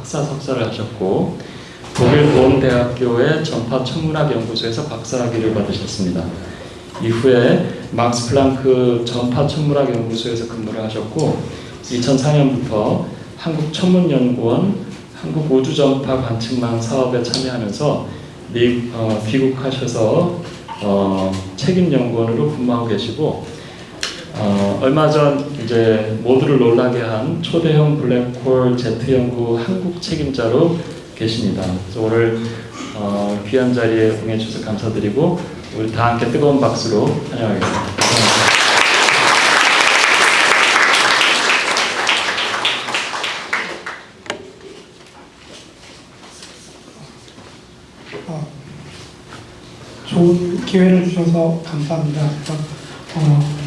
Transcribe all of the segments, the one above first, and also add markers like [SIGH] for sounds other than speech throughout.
박사 석사를 하셨고 독일 본 대학교의 전파 천문학 연구소에서 박사학위를 받으셨습니다. 이후에 막스 플랑크 전파 천문학 연구소에서 근무를 하셨고 2004년부터 한국 천문연구원 한국 우주전파 관측망 사업에 참여하면서 미, 어, 귀국하셔서 어, 책임 연구원으로 근무하고 계시고 어, 얼마 전 이제 모두를 놀라게 한 초대형 블랙홀 제트 연구 한국 책임자로 계십니다. 그래서 오늘 어, 귀한 자리에 응해 주셔서 감사드리고 우리 다 함께 뜨거운 박수로 환영하겠습니다. 어, 좋은 기회를 주셔서 감사합니다. 어,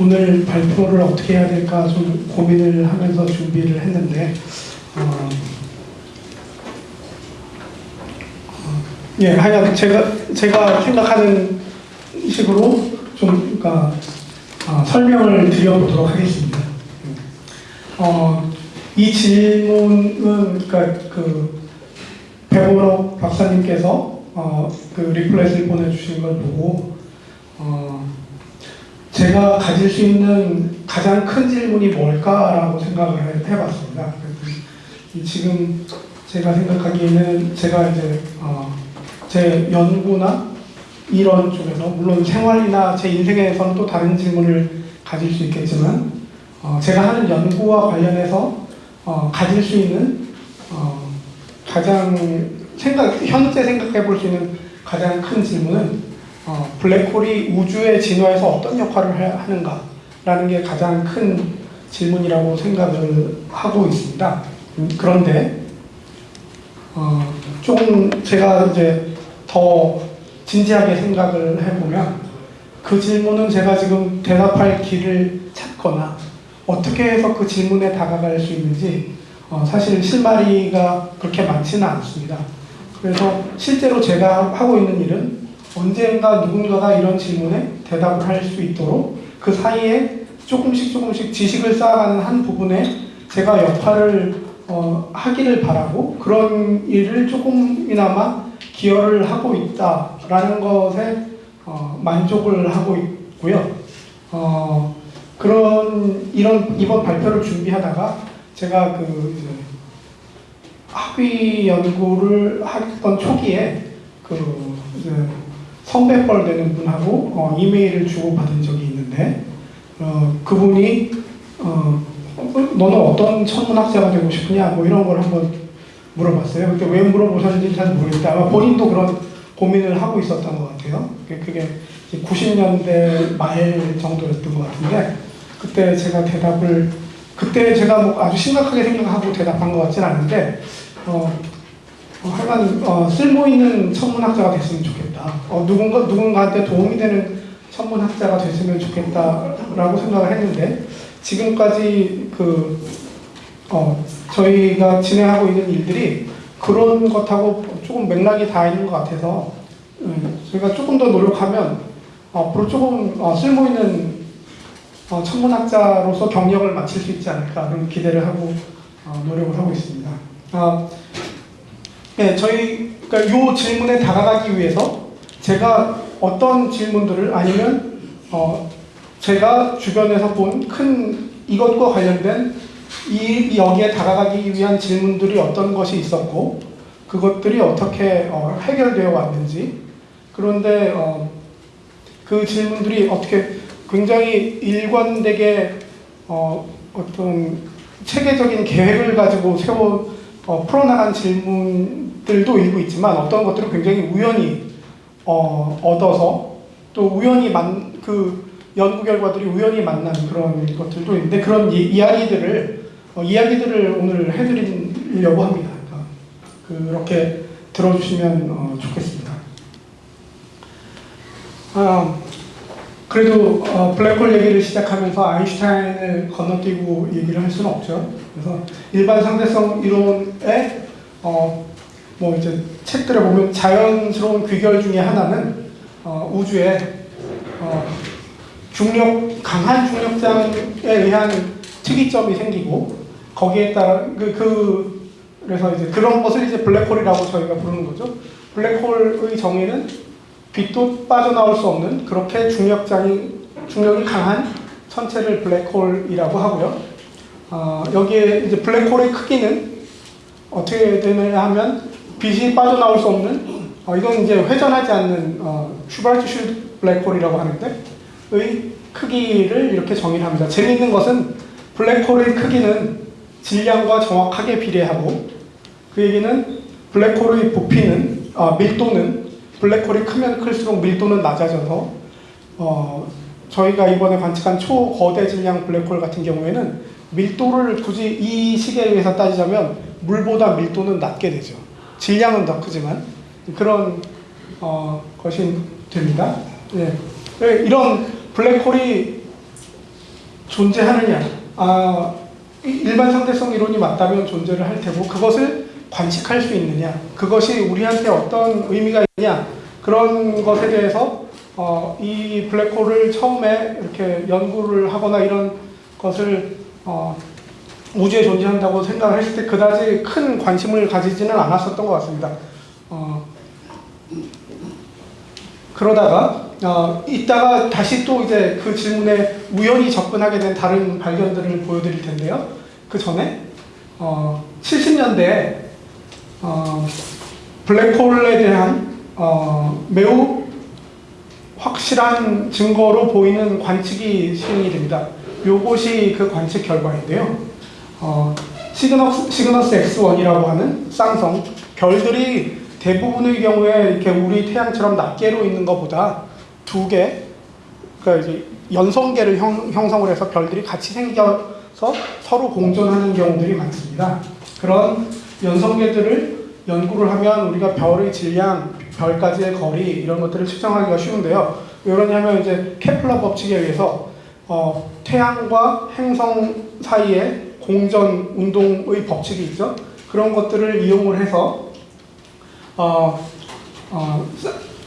오늘 발표를 어떻게 해야 될까 좀 고민을 하면서 준비를 했는데 어, 어, 예, 하여간 제가 제가 생각하는 식으로 좀 그러니까 어, 설명을 드려보도록 하겠습니다. 어, 이 질문은 그러니까 그 배보러 박사님께서 어, 그 리플렛을 보내주신 걸 보고 어, 제가 가질 수 있는 가장 큰 질문이 뭘까라고 생각을 해- 해봤습니다. 지금 제가 생각하기에는 제가 이제 어, 제 연구나 이런 쪽에서 물론 생활이나 제 인생에서는 또 다른 질문을 가질 수 있겠지만 어, 제가 하는 연구와 관련해서 어, 가질 수 있는 어, 가장 생각 현재 생각해 볼 수 있는 가장 큰 질문은 어, 블랙홀이 우주의 진화에서 어떤 역할을 해- 하는가 라는 게 가장 큰 질문이라고 생각을 하고 있습니다. 음, 그런데 어, 조금 제가 이제 더 진지하게 생각을 해보면 그 질문은 제가 지금 대답할 길을 찾거나 어떻게 해서 그 질문에 다가갈 수 있는지 어, 사실 실마리가 그렇게 많지는 않습니다. 그래서 실제로 제가 하고 있는 일은 언젠가 누군가가 이런 질문에 대답을 할 수 있도록 그 사이에 조금씩 조금씩 지식을 쌓아가는 한 부분에 제가 역할을 어, 하기를 바라고 그런 일을 조금이나마 기여를 하고 있다라는 것에 어, 만족을 하고 있고요. 어, 그런 이런 이번 발표를 준비하다가 제가 그 학위 연구를 했던 초기에 그 성백벌 되는 분하고 어, 이메일을 주고 받은 적이 있는데 어, 그분이 어, 너는 어떤 천문학자가 되고 싶으냐 뭐 이런 걸 한번 물어봤어요. 그때 왜 물어보셨는지 잘 모르겠다. 아마 본인도 그런 고민을 하고 있었던 것 같아요. 그게 90년대 말 정도였던 것 같은데 그때 제가 대답을 그때 제가 뭐 아주 심각하게 생각하고 대답한 것 같진 않은데 어, 어, 하여간 어, 쓸모 있는 천문학자가 됐으면 좋겠다. 어, 누군가 누군가한테 도움이 되는 천문학자가 됐으면 좋겠다라고 생각을 했는데 지금까지 그 어, 저희가 진행하고 있는 일들이 그런 것하고 조금 맥락이 다 있는 것 같아서 음, 저희가 조금 더 노력하면 어, 앞으로 조금 어, 쓸모 있는 어, 천문학자로서 경력을 마칠 수 있지 않을까 그런 기대를 하고 어, 노력을 하고 있습니다. 아, 네, 저희 그러니까 요 질문에 다가가기 위해서 제가 어떤 질문들을 아니면 어, 제가 주변에서 본 큰 이것과 관련된 이 여기에 다가가기 위한 질문들이 어떤 것이 있었고 그것들이 어떻게 어, 해결되어 왔는지. 그런데 어, 그 질문들이 어떻게 굉장히 일관되게 어, 어떤 체계적인 계획을 가지고 세워 어, 풀어나간 질문들도 일부 있지만 어떤 것들은 굉장히 우연히 어, 얻어서 또 우연히 만 그 연구 결과들이 우연히 만난 그런 것들도 있는데 그런 이, 이야기들을 어, 이야기들을 오늘 해드리려고 합니다. 그러니까 그렇게 들어주시면 어, 좋겠습니다. 아, 그래도 어, 블랙홀 얘기를 시작하면서 아인슈타인을 건너뛰고 얘기를 할 수는 없죠. 그래서 일반 상대성 이론의 어, 뭐 이제 책들에 보면 자연스러운 귀결 중에 하나는 어, 우주에 어, 중력 강한 중력장에 의한 특이점이 생기고 거기에 따라 그, 그 그래서 이제 그런 것을 이제 블랙홀이라고 저희가 부르는 거죠. 블랙홀의 정의는 빛도 빠져나올 수 없는 그렇게 중력장이 중력이 강한 천체를 블랙홀이라고 하고요. 어, 여기에 이제 블랙홀의 크기는 어떻게 되느냐 하면 빛이 빠져나올 수 없는 어, 이건 이제 회전하지 않는 어, 슈바르트 블랙홀이라고 하는데 의 크기를 이렇게 정의를 합니다. 재미있는 것은 블랙홀의 크기는 질량과 정확하게 비례하고 그 얘기는 블랙홀의 부피는 아, 밀도는 블랙홀이 크면 클수록 밀도는 낮아져서 어, 저희가 이번에 관측한 초거대 질량 블랙홀 같은 경우에는 밀도를 굳이 이 시계에서 따지자면 물보다 밀도는 낮게 되죠. 질량은 더 크지만 그런 어, 것이 됩니다. 예. 네, 이런 블랙홀이 존재하느냐? 아, 이- 일반 상대성 이론이 맞다면 존재를 할 테고 그것을 관측할 수 있느냐? 그것이 우리한테 어떤 의미가 있냐? 그런 것에 대해서 어, 이 블랙홀을 처음에 이렇게 연구를 하거나 이런 것을 어, 우주에 존재한다고 생각을 했을 때 그다지 큰 관심을 가지지는 않았었던 것 같습니다. 어, 그러다가 어, 이따가 다시 또 이제 그 질문에 우연히 접근하게 된 다른 발견들을 보여드릴 텐데요. 그 전에 어, 70년대에 어, 블랙홀에 대한 어, 매우 확실한 증거로 보이는 관측이 시행이 됩니다. 요것이 그 관측 결과인데요. 어, 시그너스, 시그너스 X1이라고 하는 쌍성 별들이 대부분의 경우에 이렇게 우리 태양처럼 낱개로 있는 것보다 두 개, 그러니까 이제 연성계를 형, 형성을 해서 별들이 같이 생겨서 서로 공존하는 경우들이 많습니다. 그런 연성계들을 연구를 하면 우리가 별의 질량, 별까지의 거리 이런 것들을 측정하기가 쉬운데요. 왜 그러냐면 이제 케플러 법칙에 의해서 어, 태양과 행성 사이에 공전 운동의 법칙이 있죠. 그런 것들을 이용을 해서 어, 어,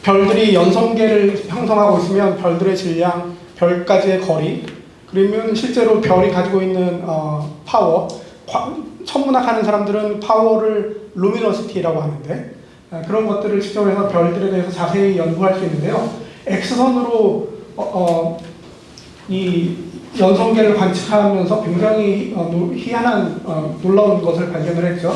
별들이 연성계를 형성하고 있으면 별들의 질량, 별까지의 거리, 그러면 실제로 별이 가지고 있는 어, 파워, 과- 천문학 하는 사람들은 파워를 luminosity라고 하는데 어, 그런 것들을 측정해서 별들에 대해서 자세히 연구할 수 있는데요. X선으로 어, 어, 이 연성계를 관측하면서 굉장히 어, 노- 희한한 어, 놀라운 것을 발견을 했죠.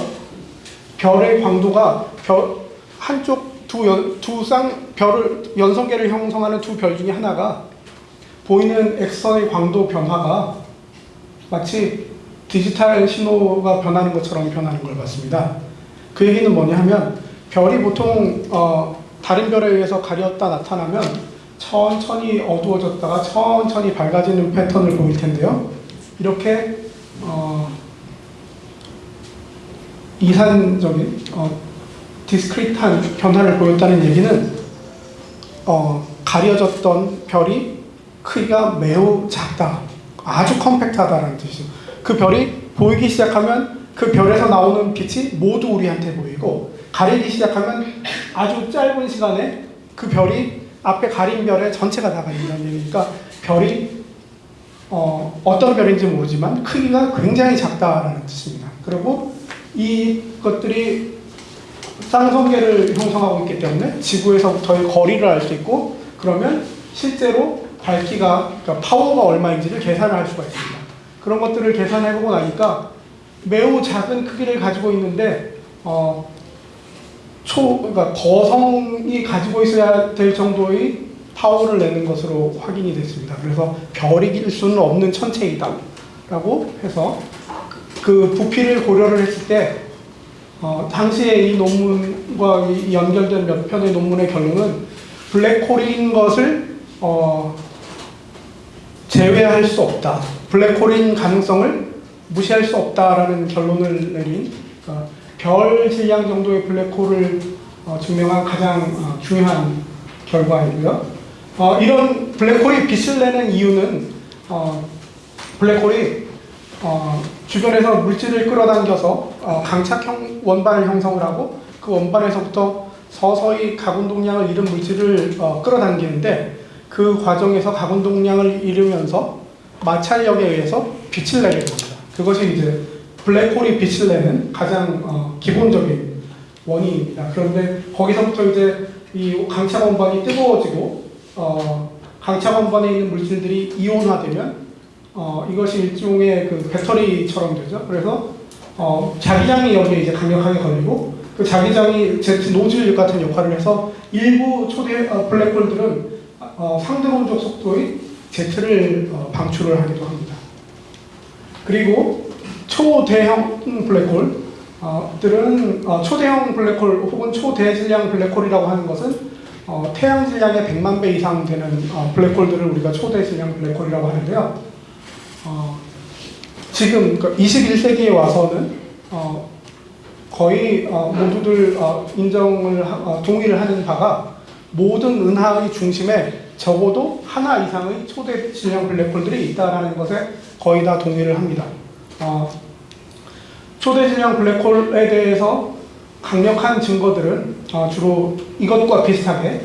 별의 광도가 별 한쪽 두, 연, 두 쌍, 별을, 연성계를 형성하는 두 별 중에 하나가 보이는 X선의 광도 변화가 마치 디지털 신호가 변하는 것처럼 변하는 걸 봤습니다. 그 얘기는 뭐냐 하면 별이 보통 어, 다른 별에 의해서 가렸다 나타나면 천천히 어두워졌다가 천천히 밝아지는 패턴을 보일 텐데요. 이렇게 어, 이산적인 어, 디스크리트한 변화를 보였다는 얘기는 어, 가려졌던 별이 크기가 매우 작다, 아주 컴팩트하다라는 뜻이죠. 그 별이 보이기 시작하면 그 별에서 나오는 빛이 모두 우리한테 보이고 가리기 시작하면 아주 짧은 시간에 그 별이 앞에 가린 별의 전체가 다 가린다는 얘기니까 별이 어, 어떤 별인지 모르지만 크기가 굉장히 작다라는 뜻입니다. 그리고 이것들이 쌍성계를 형성하고 있기 때문에 지구에서부터의 거리를 알 수 있고 그러면 실제로 밝기가 그러니까 파워가 얼마인지를 계산을 할 수가 있습니다. 그런 것들을 계산해보고 나니까 매우 작은 크기를 가지고 있는데 어, 초 그러니까 거성이 가지고 있어야 될 정도의 파워를 내는 것으로 확인이 됐습니다. 그래서 별이길 수는 없는 천체이다 라고 해서 그 부피를 고려를 했을 때 어, 당시에 이 논문과 이 연결된 몇 편의 논문의 결론은 블랙홀인 것을 어, 제외할 수 없다. 블랙홀인 가능성을 무시할 수 없다라는 결론을 내린 어, 별 질량 정도의 블랙홀을 어, 증명한 가장 어, 중요한 결과이고요. 어, 이런 블랙홀이 빛을 내는 이유는 어, 블랙홀이 어, 주변에서 물질을 끌어당겨서 어, 강착형 원반을 형성을 하고 그 원반에서부터 서서히 가운동량을 잃은 물질을 어, 끌어당기는데 그 과정에서 가운동량을 잃으면서 마찰력에 의해서 빛을 내게 됩니다. 그것이 이제 블랙홀이 빛을 내는 가장 어, 기본적인 원인입니다. 그런데 거기서부터 이제 이 강차 원반이 뜨거워지고 어, 강차 원반에 있는 물질들이 이온화되면 어, 이것이 일종의 그 배터리처럼 되죠. 그래서 어, 자기장이 여기에 이제 강력하게 걸리고 그 자기장이 제트 노즐 같은 역할을 해서 일부 초대 어, 블랙홀들은 어, 상대론적 속도의 제트를 어, 방출을 하기도 합니다. 그리고 초대형 블랙홀들은 어, 초대형 블랙홀 혹은 초대질량 블랙홀이라고 하는 것은 어, 태양 질량의 100만 배 이상 되는 어, 블랙홀들을 우리가 초대질량 블랙홀이라고 하는데요. 어, 지금 21세기에 와서는 어, 거의 어, 모두들 어, 인정을 하- 어, 동의를 하는 바가 모든 은하의 중심에 적어도 하나 이상의 초대 질량 블랙홀들이 있다라는 것에 거의 다 동의를 합니다. 어, 초대 질량 블랙홀에 대해서 강력한 증거들은 어, 주로 이것과 비슷하게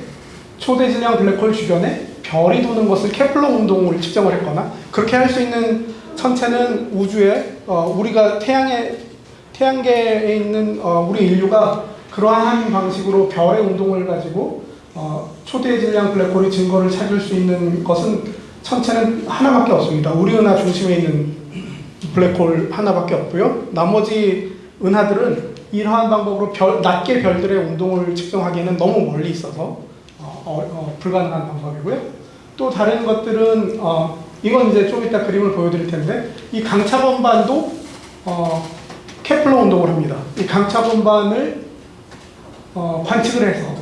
초대 질량 블랙홀 주변에 별이 도는 것을 케플러 운동을 측정을 했거나 그렇게 할 수 있는 천체는 우주에 어, 우리가 태양에 태양계에 있는 어, 우리 인류가 그러한 방식으로 별의 운동을 가지고 어, 초대 질량 블랙홀의 증거를 찾을 수 있는 것은 천체는 하나밖에 없습니다. 우리 은하 중심에 있는 블랙홀 하나밖에 없고요. 나머지 은하들은 이러한 방법으로 별, 낮게 별들의 운동을 측정하기에는 너무 멀리 있어서 어, 어, 어, 불가능한 방법이고요. 또 다른 것들은 어, 이건 이제 좀 이따 그림을 보여드릴 텐데 이 강차 번반도 어, 케플러 운동을 합니다. 이 강차 번반을 어, 관측을 해서 어,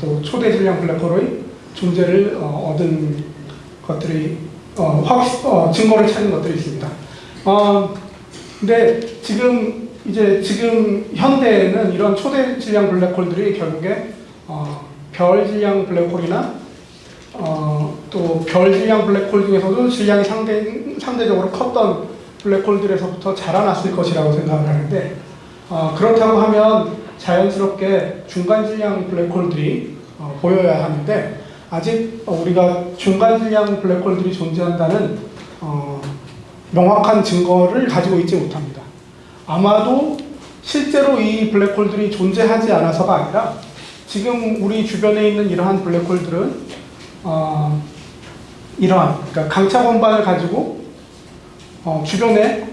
또 초대 질량 블랙홀의 존재를 어, 얻은 것들이 어, 확, 어, 증거를 찾은 것들이 있습니다. 어, 근데 지금 이제 지금 현대에는 이런 초대 질량 블랙홀들이 결국에 어, 별 질량 블랙홀이나 어, 또별 질량 블랙홀 중에서도 질량이 상대, 상대적으로 컸던 블랙홀들에서부터 자라났을 것이라고 생각을 하는데 어, 그렇다고 하면 자연스럽게 중간 질량 블랙홀들이 어, 보여야 하는데 아직 어, 우리가 중간 질량 블랙홀들이 존재한다는 어, 명확한 증거를 가지고 있지 못합니다. 아마도 실제로 이 블랙홀들이 존재하지 않아서가 아니라 지금 우리 주변에 있는 이러한 블랙홀들은 어, 이러한 그러니까 강차 원반을 가지고 어, 주변에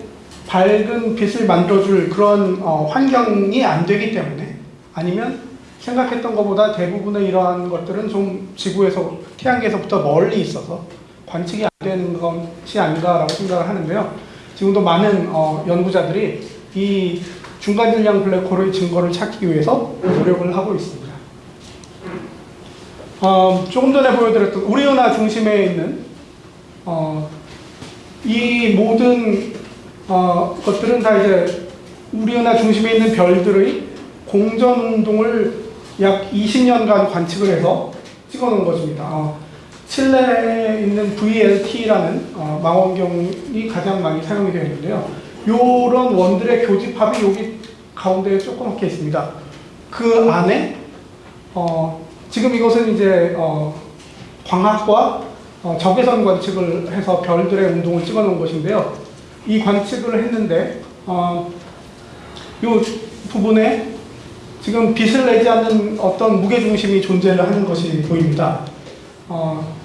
밝은 빛을 만들어줄 그런 어, 환경이 안 되기 때문에 아니면 생각했던 것보다 대부분의 이러한 것들은 좀 지구에서 태양계에서부터 멀리 있어서 관측이 안 되는 것이 아닌가라고 생각을 하는데요. 지금도 많은 어, 연구자들이 이 중간 질량 블랙홀의 증거를 찾기 위해서 노력을 하고 있습니다. 어, 조금 전에 보여드렸던 우리 은하 중심에 있는 어, 이 모든 어, 것들은 다 이제 우리 은하 중심에 있는 별들의 공전 운동을 약 20년간 관측을 해서 찍어놓은 것입니다. 어, 칠레에 있는 VLT라는 어, 망원경이 가장 많이 사용이 되어 있는데요. 이런 원들의 교집합이 여기 가운데에 조그맣게 있습니다. 그 안에 어, 지금 이것은 이제 어, 광학과 어, 적외선 관측을 해서 별들의 운동을 찍어놓은 것인데요. 이 관측을 했는데 어, 이 부분에 지금 빛을 내지 않는 어떤 무게 중심이 존재를 하는 것이 보입니다. 어,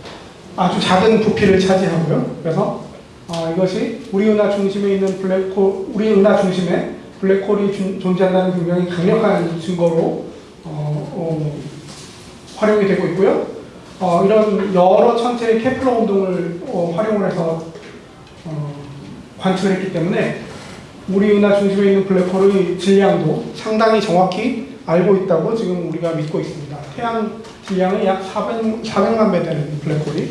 아주 작은 부피를 차지하고요. 그래서 어, 이것이 우리 은하 중심에 있는 블랙홀, 우리 은하 중심에 블랙홀이 준- 존재한다는 굉장히 강력한 증거로 어, 어, 활용이 되고 있고요. 어, 이런 여러 천체의 케플러 운동을 어, 활용을 해서 어, 관측을 했기 때문에 우리 은하 중심에 있는 블랙홀의 질량도 상당히 정확히 알고 있다고 지금 우리가 믿고 있습니다. 태양 질량의 약 400, 400만 배 되는 블랙홀이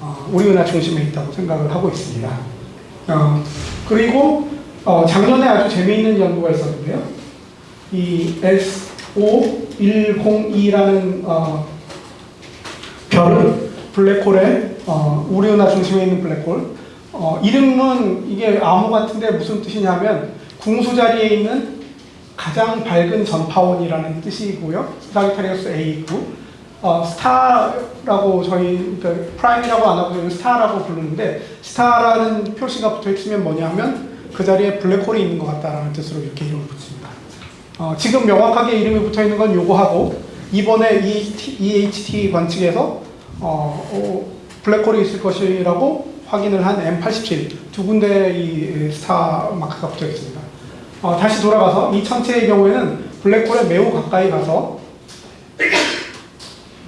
어, 우리 은하 중심에 있다고 생각을 하고 있습니다. 어, 그리고 어, 작년에 아주 재미있는 연구가 있었는데요. 이 SO102라는 어, 별은 블랙홀의 어, 우리 은하 중심에 있는 블랙홀 어, 이름은 이게 암호 같은데 무슨 뜻이냐면 궁수 자리에 있는 가장 밝은 전파원이라는 뜻이고요. Sagittarius A이고 어, star라고 저희 그러니까 prime이라고 안 하고 star라고 부르는데 star라는 표시가 붙어 있으면 뭐냐면 그 자리에 블랙홀이 있는 것 같다라는 뜻으로 이렇게 이름을 붙입니다. 어, 지금 명확하게 이름이 붙어 있는 건 요거하고 이번에 EHT, EHT 관측에서 어, 어, 블랙홀이 있을 것이라고 확인을 한 M87 두 군데 이 스타 마크가 붙어 있습니다. 어, 다시 돌아가서 이 천체의 경우에는 블랙홀에 매우 가까이 가서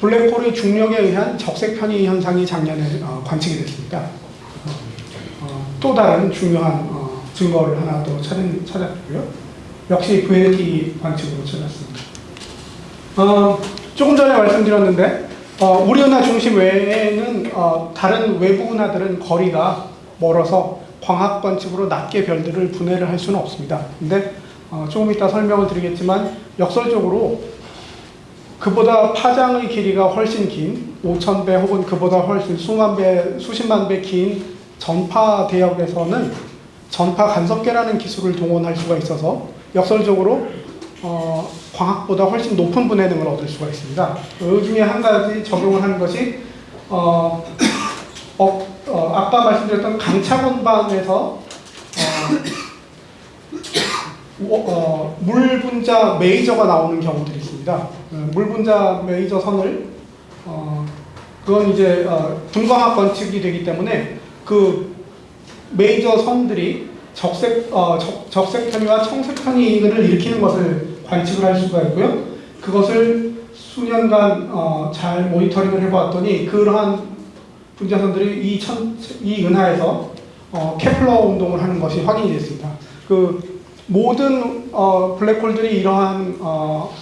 블랙홀의 중력에 의한 적색 편의 현상이 작년에 어, 관측이 됐습니다. 어, 또 다른 중요한 어, 증거를 하나 더 찾은, 찾았고요. 역시 VLT 관측으로 찾았습니다. 어, 조금 전에 말씀드렸는데 어, 우리 은하 중심 외에는 어, 다른 외부 은하들은 거리가 멀어서 광학 관측으로 낮게 별들을 분해를 할 수는 없습니다. 근데 어, 조금 이따 설명을 드리겠지만 역설적으로 그보다 파장의 길이가 훨씬 긴 5,000배 혹은 그보다 훨씬 수만 배, 수십만 배 긴 전파 대역에서는 전파 간섭계라는 기술을 동원할 수가 있어서 역설적으로 어, 광학보다 훨씬 높은 분해 능을 얻을 수가 있습니다. 그 중에 한 가지 적용을 하는 것이 어, [COUGHS] 어, 어, 아까 말씀드렸던 어, [COUGHS] 물 분자 메이저가 나오는 경우들이 있습니다. 어, 물 분자 메이저 선을 어, 그건 이제 어, 분광학 관측이 되기 때문에 그 메이저 선들이 적색 어, 적, 적색 편의와 청색 편의를 일으키는 것을 관측을 할 수가 있고요. 그것을 수년간 어, 잘 모니터링을 해보았더니 그러한 분자선들이 이, 천, 이 은하에서 어, 케플러 운동을 하는 것이 확인이 됐습니다. 그 모든 어, 블랙홀들이 이러한 어,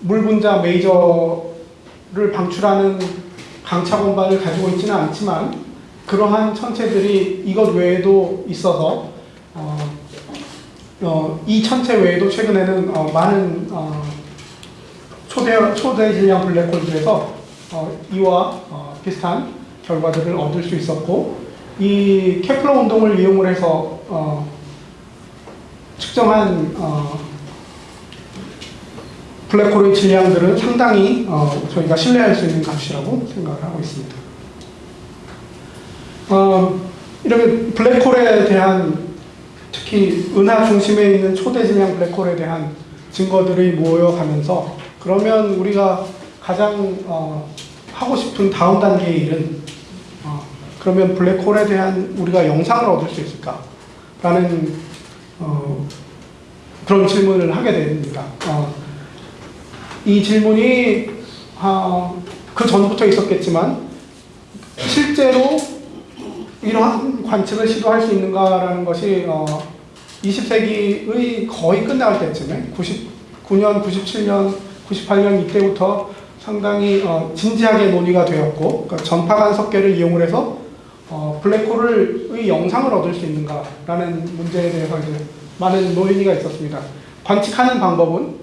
물 분자 메이저를 방출하는 강차 공반을 가지고 있지는 않지만 그러한 천체들이 이것 외에도 있어서 어, 어, 이 천체 외에도 최근에는 어, 많은 어, 초대 초대 질량 블랙홀들에서 어, 이와 어, 비슷한 결과들을 얻을 수 있었고 이 케플러 운동을 이용을 해서 어, 측정한 어, 블랙홀의 질량들은 상당히 어, 저희가 신뢰할 수 있는 값이라고 생각을 하고 있습니다. 어, 이렇게 블랙홀에 대한 특히 은하 중심에 있는 초대 질량 블랙홀에 대한 증거들이 모여가면서 그러면 우리가 가장 어, 하고 싶은 다음 단계의 일은 어, 그러면 블랙홀에 대한 우리가 영상을 얻을 수 있을까 라는 어, 그런 질문을 하게 됩니다. 어, 이 질문이 어, 그 전부터 있었겠지만 실제로 이러한 관측을 시도할 수 있는가라는 것이 어, 20세기의 거의 끝나갈 때쯤에 99년, 97년, 98년 이때부터 상당히 어, 진지하게 논의가 되었고 그러니까 전파 간섭계를 이용을 해서 어, 블랙홀의 영상을 얻을 수 있는가라는 문제에 대해서 이제 많은 논의가 있었습니다. 관측하는 방법은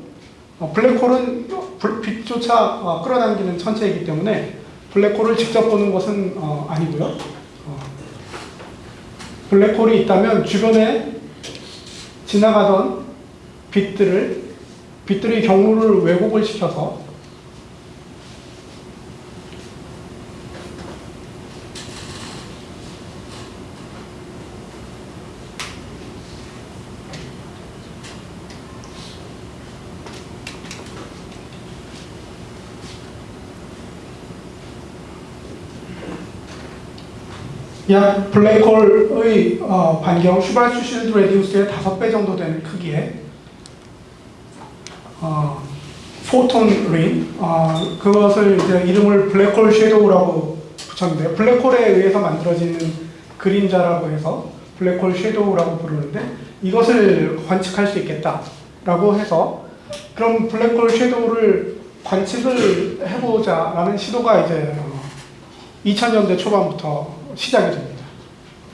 어, 블랙홀은 불- 빛조차 어, 끌어당기는 천체이기 때문에 블랙홀을 직접 보는 것은 어, 아니고요. 어, 블랙홀이 있다면 주변에 지나가던 빛들을 빛들의 경로를 왜곡을 시켜서 약 블랙홀의 어, 반경 Schwarzschild radius의 5배 정도 되는 크기의 어, photon ring 어, 그것을 이제 이름을 블랙홀 shadow라고 붙였는데요. 블랙홀에 의해서 만들어지는 그림자라고 해서 블랙홀 shadow라고 부르는데 이것을 관측할 수 있겠다라고 해서 그럼 블랙홀 shadow를 관측을 해보자라는 시도가 이제 어, 2000년대 초반부터 시작이 됩니다.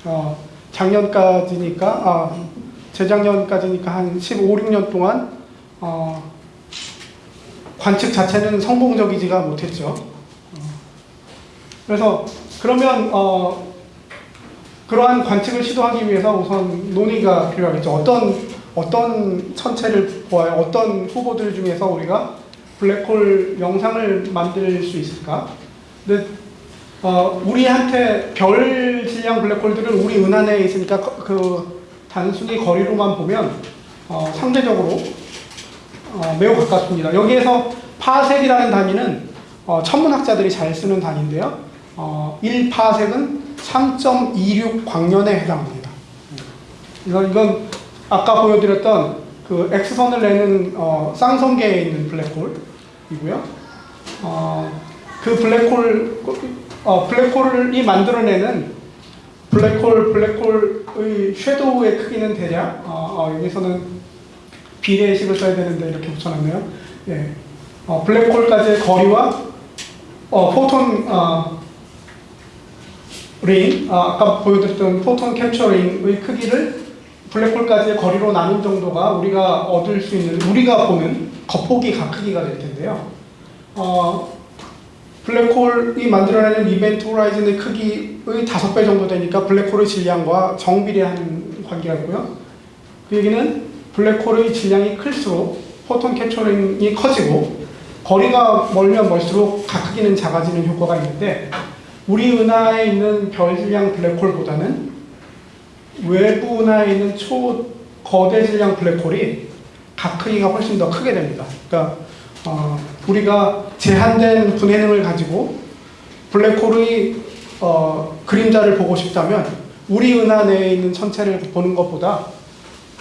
어, 작년까지니까, 아, 재작년까지니까 한 15, 16년 동안 어, 관측 자체는 성공적이지가 못했죠. 어, 그래서 그러면 어, 그러한 관측을 시도하기 위해서 우선 논의가 필요하겠죠. 어떤 어떤 천체를 보아야 어떤 후보들 중에서 우리가 블랙홀 영상을 만들 수 있을까? 근데 어, 우리한테 별 질량 블랙홀들은 우리 은하 내에 있으니까 그, 그 단순히 거리로만 보면 어, 상대적으로 어, 매우 가깝습니다. 여기에서 파색이라는 단위는 어, 천문학자들이 잘 쓰는 단위인데요. 어, 1파색은 3.26 광년에 해당합니다. 이건, 이건 아까 보여드렸던 그 X선을 내는 어, 쌍성계에 있는 블랙홀이고요. 어, 그 블랙홀, 어, 블랙홀이 만들어내는 블랙홀, 블랙홀의 섀도우의 크기는 대략, 어, 어, 여기서는 비례식을 써야 되는데 이렇게 붙여놨네요. 예. 어, 블랙홀까지의 거리와 어, 포톤, 어, 링, 아, 아까 보여드렸던 photon capture ring의 크기를 블랙홀까지의 거리로 나눈 정도가 우리가 얻을 수 있는, 우리가 보는 겉보기 각 크기가 될 텐데요. 어, 블랙홀이 만들어내는 event horizon의 크기의 다섯 배 정도 되니까 블랙홀의 질량과 정비례한 관계가 있고요. 그 얘기는 블랙홀의 질량이 클수록 photon capture ring이 커지고 거리가 멀면 멀수록 각 크기는 작아지는 효과가 있는데 우리 은하에 있는 별 질량 블랙홀보다는 외부 은하에 있는 초 거대 질량 블랙홀이 각 크기가 훨씬 더 크게 됩니다. 그러니까 어, 우리가 제한된 분해능을 가지고 블랙홀의 어, 그림자를 보고 싶다면 우리 은하 내에 있는 천체를 보는 것보다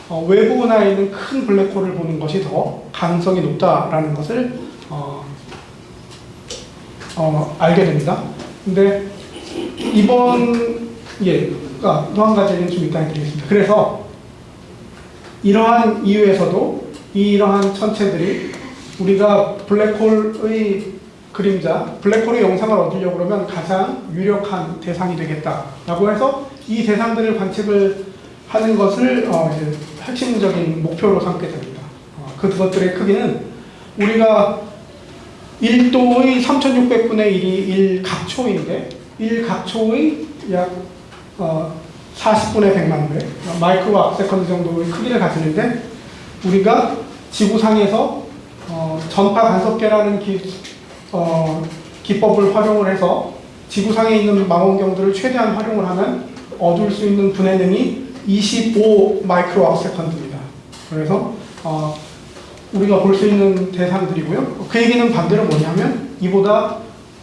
어, 외부 은하에 있는 큰 블랙홀을 보는 것이 더 가능성이 높다라는 것을 어, 어, 알게 됩니다. 근데 이번 예, 아, 또한 가지는 좀 이따 드리겠습니다. 그래서 이러한 이유에서도 이러한 천체들이 우리가 블랙홀의 그림자, 블랙홀의 영상을 얻으려고 그러면 가장 유력한 대상이 되겠다라고 해서 이 대상들을 관측을 하는 것을 어, 이제 핵심적인 목표로 삼게 됩니다. 어, 그것들의 크기는 우리가 1도의 3600분의 1이 1각초인데 1각초의 약 어, 40분의 100만 배, 마이크로 앞세컨드 정도의 크기를 가지는데 우리가 지구상에서 어, 전파 간섭계라는 기, 어, 기법을 활용을 해서 지구상에 있는 망원경들을 최대한 활용을 하면 얻을 수 있는 분해능이 25 마이크로 앞세컨드입니다. 그래서 어, 우리가 볼 수 있는 대상들이고요. 그 얘기는 반대로 뭐냐면 이보다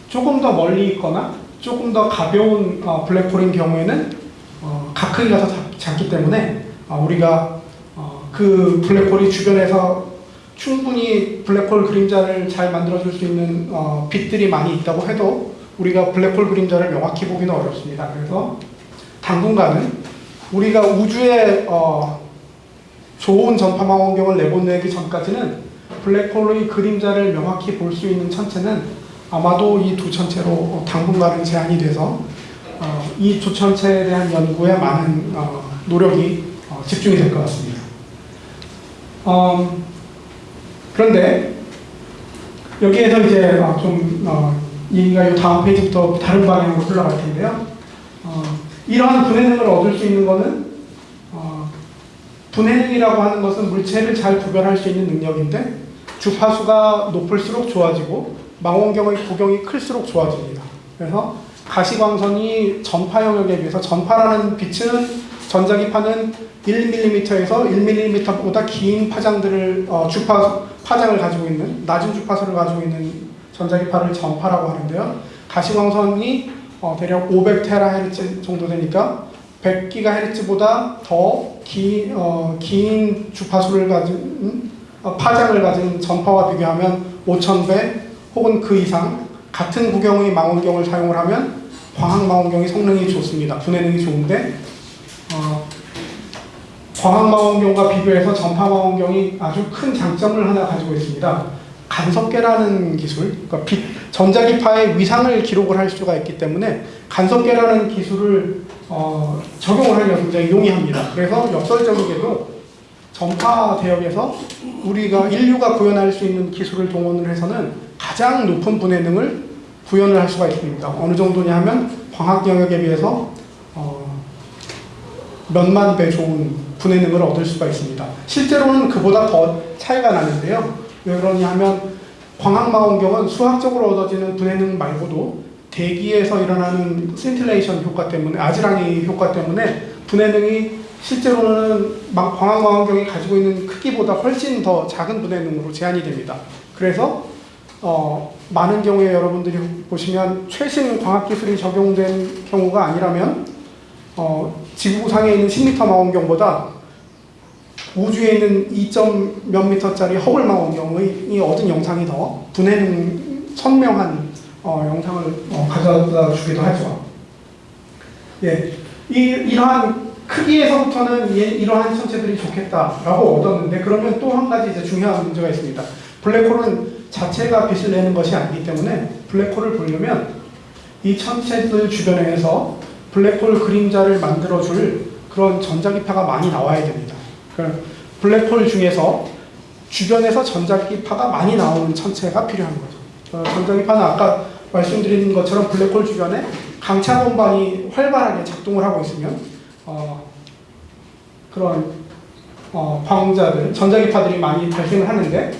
조금 더 멀리 있거나 조금 더 가벼운 어, 블랙홀인 경우에는 어, 각 크기가 더 작- 작기 때문에 어, 우리가 어, 그 블랙홀이 주변에서 충분히 블랙홀 그림자를 잘 만들어줄 수 있는 어, 빛들이 많이 있다고 해도 우리가 블랙홀 그림자를 명확히 보기는 어렵습니다. 그래서 당분간은 우리가 우주에 어, 좋은 전파망 원경을 내보내기 전까지는 블랙홀의 그림자를 명확히 볼 수 있는 천체는 아마도 이 두 천체로 어, 당분간은 제한이 돼서 어, 이 두 천체에 대한 연구에 많은 어, 노력이 어, 집중이 될 것 같습니다. 음, 그런데 여기에서 이제 어, 좀 어, 얘기가 이 다음 페이지부터 다른 방향으로 흘러갈 텐데요. 어, 이러한 분해능을 얻을 수 있는 것은 어, 분해능이라고 하는 것은 물체를 잘 구별할 수 있는 능력인데 주파수가 높을수록 좋아지고 망원경의 구경이 클수록 좋아집니다. 그래서 가시광선이 전파 영역에 비해서 전파라는 빛은 전자기파는 1mm에서 1mm보다 긴 파장들을 어, 주파 파장을 가지고 있는 낮은 주파수를 가지고 있는 전자기파를 전파라고 하는데요. 가시광선이 어, 대략 500테라헤르츠 정도 되니까 100GHz보다 더 긴, 어, 긴 주파수를 가진 음? 어, 파장을 가진 전파와 비교하면 5,000배 혹은 그 이상 같은 구경의 망원경을 사용을 하면 광학 망원경이 성능이 좋습니다. 분해능이 좋은데 어, 광학 망원경과 비교해서 전파 망원경이 아주 큰 장점을 하나 가지고 있습니다. 간섭계라는 기술, 그러니까 빛, 전자기파의 위상을 기록을 할 수가 있기 때문에 간섭계라는 기술을 어, 적용을 하기가 굉장히 용이합니다. 그래서 역설적이게도 전파 대역에서 우리가 인류가 구현할 수 있는 기술을 동원을 해서는 가장 높은 분해능을 구현을 할 수가 있습니다. 어느 정도냐 하면 광학 영역에 비해서 어, 몇만 배 좋은 분해능을 얻을 수가 있습니다. 실제로는 그보다 더 차이가 나는데요. 왜 그러냐 하면 광학망원경은 수학적으로 얻어지는 분해능 말고도 대기에서 일어나는 센틸레이션 효과 때문에 아지랑이 효과 때문에 분해 능이 실제로는 막 광학망원경이 가지고 있는 크기보다 훨씬 더 작은 분해 능으로 제한이 됩니다. 그래서 어, 많은 경우에 여러분들이 보시면 최신 과학기술이 적용된 경우가 아니라면 어, 지구상에 있는 10m 망원경보다 우주에 있는 2점 몇 미터짜리 허블 망원경의 이 얻은 영상이 더 분해능 선명한 어, 영상을 어, 가져다 주기도 하죠. 예, 이, 이러한 크기에서부터는 이, 이러한 천체들이 좋겠다라고 얻었는데 그러면 또 한 가지 이제 중요한 문제가 있습니다. 블랙홀은 자체가 빛을 내는 것이 아니기 때문에 블랙홀을 보려면 이 천체들 주변에서 블랙홀 그림자를 만들어줄 그런 전자기파가 많이 나와야 됩니다. 블랙홀 중에서 주변에서 전자기파가 많이 나오는 천체가 필요한 거죠. 어, 전자기파는 아까 말씀드린 것처럼 블랙홀 주변에 강차 공방이 활발하게 작동을 하고 있으면 어, 그런 어, 광자들, 전자기파들이 많이 발생을 하는데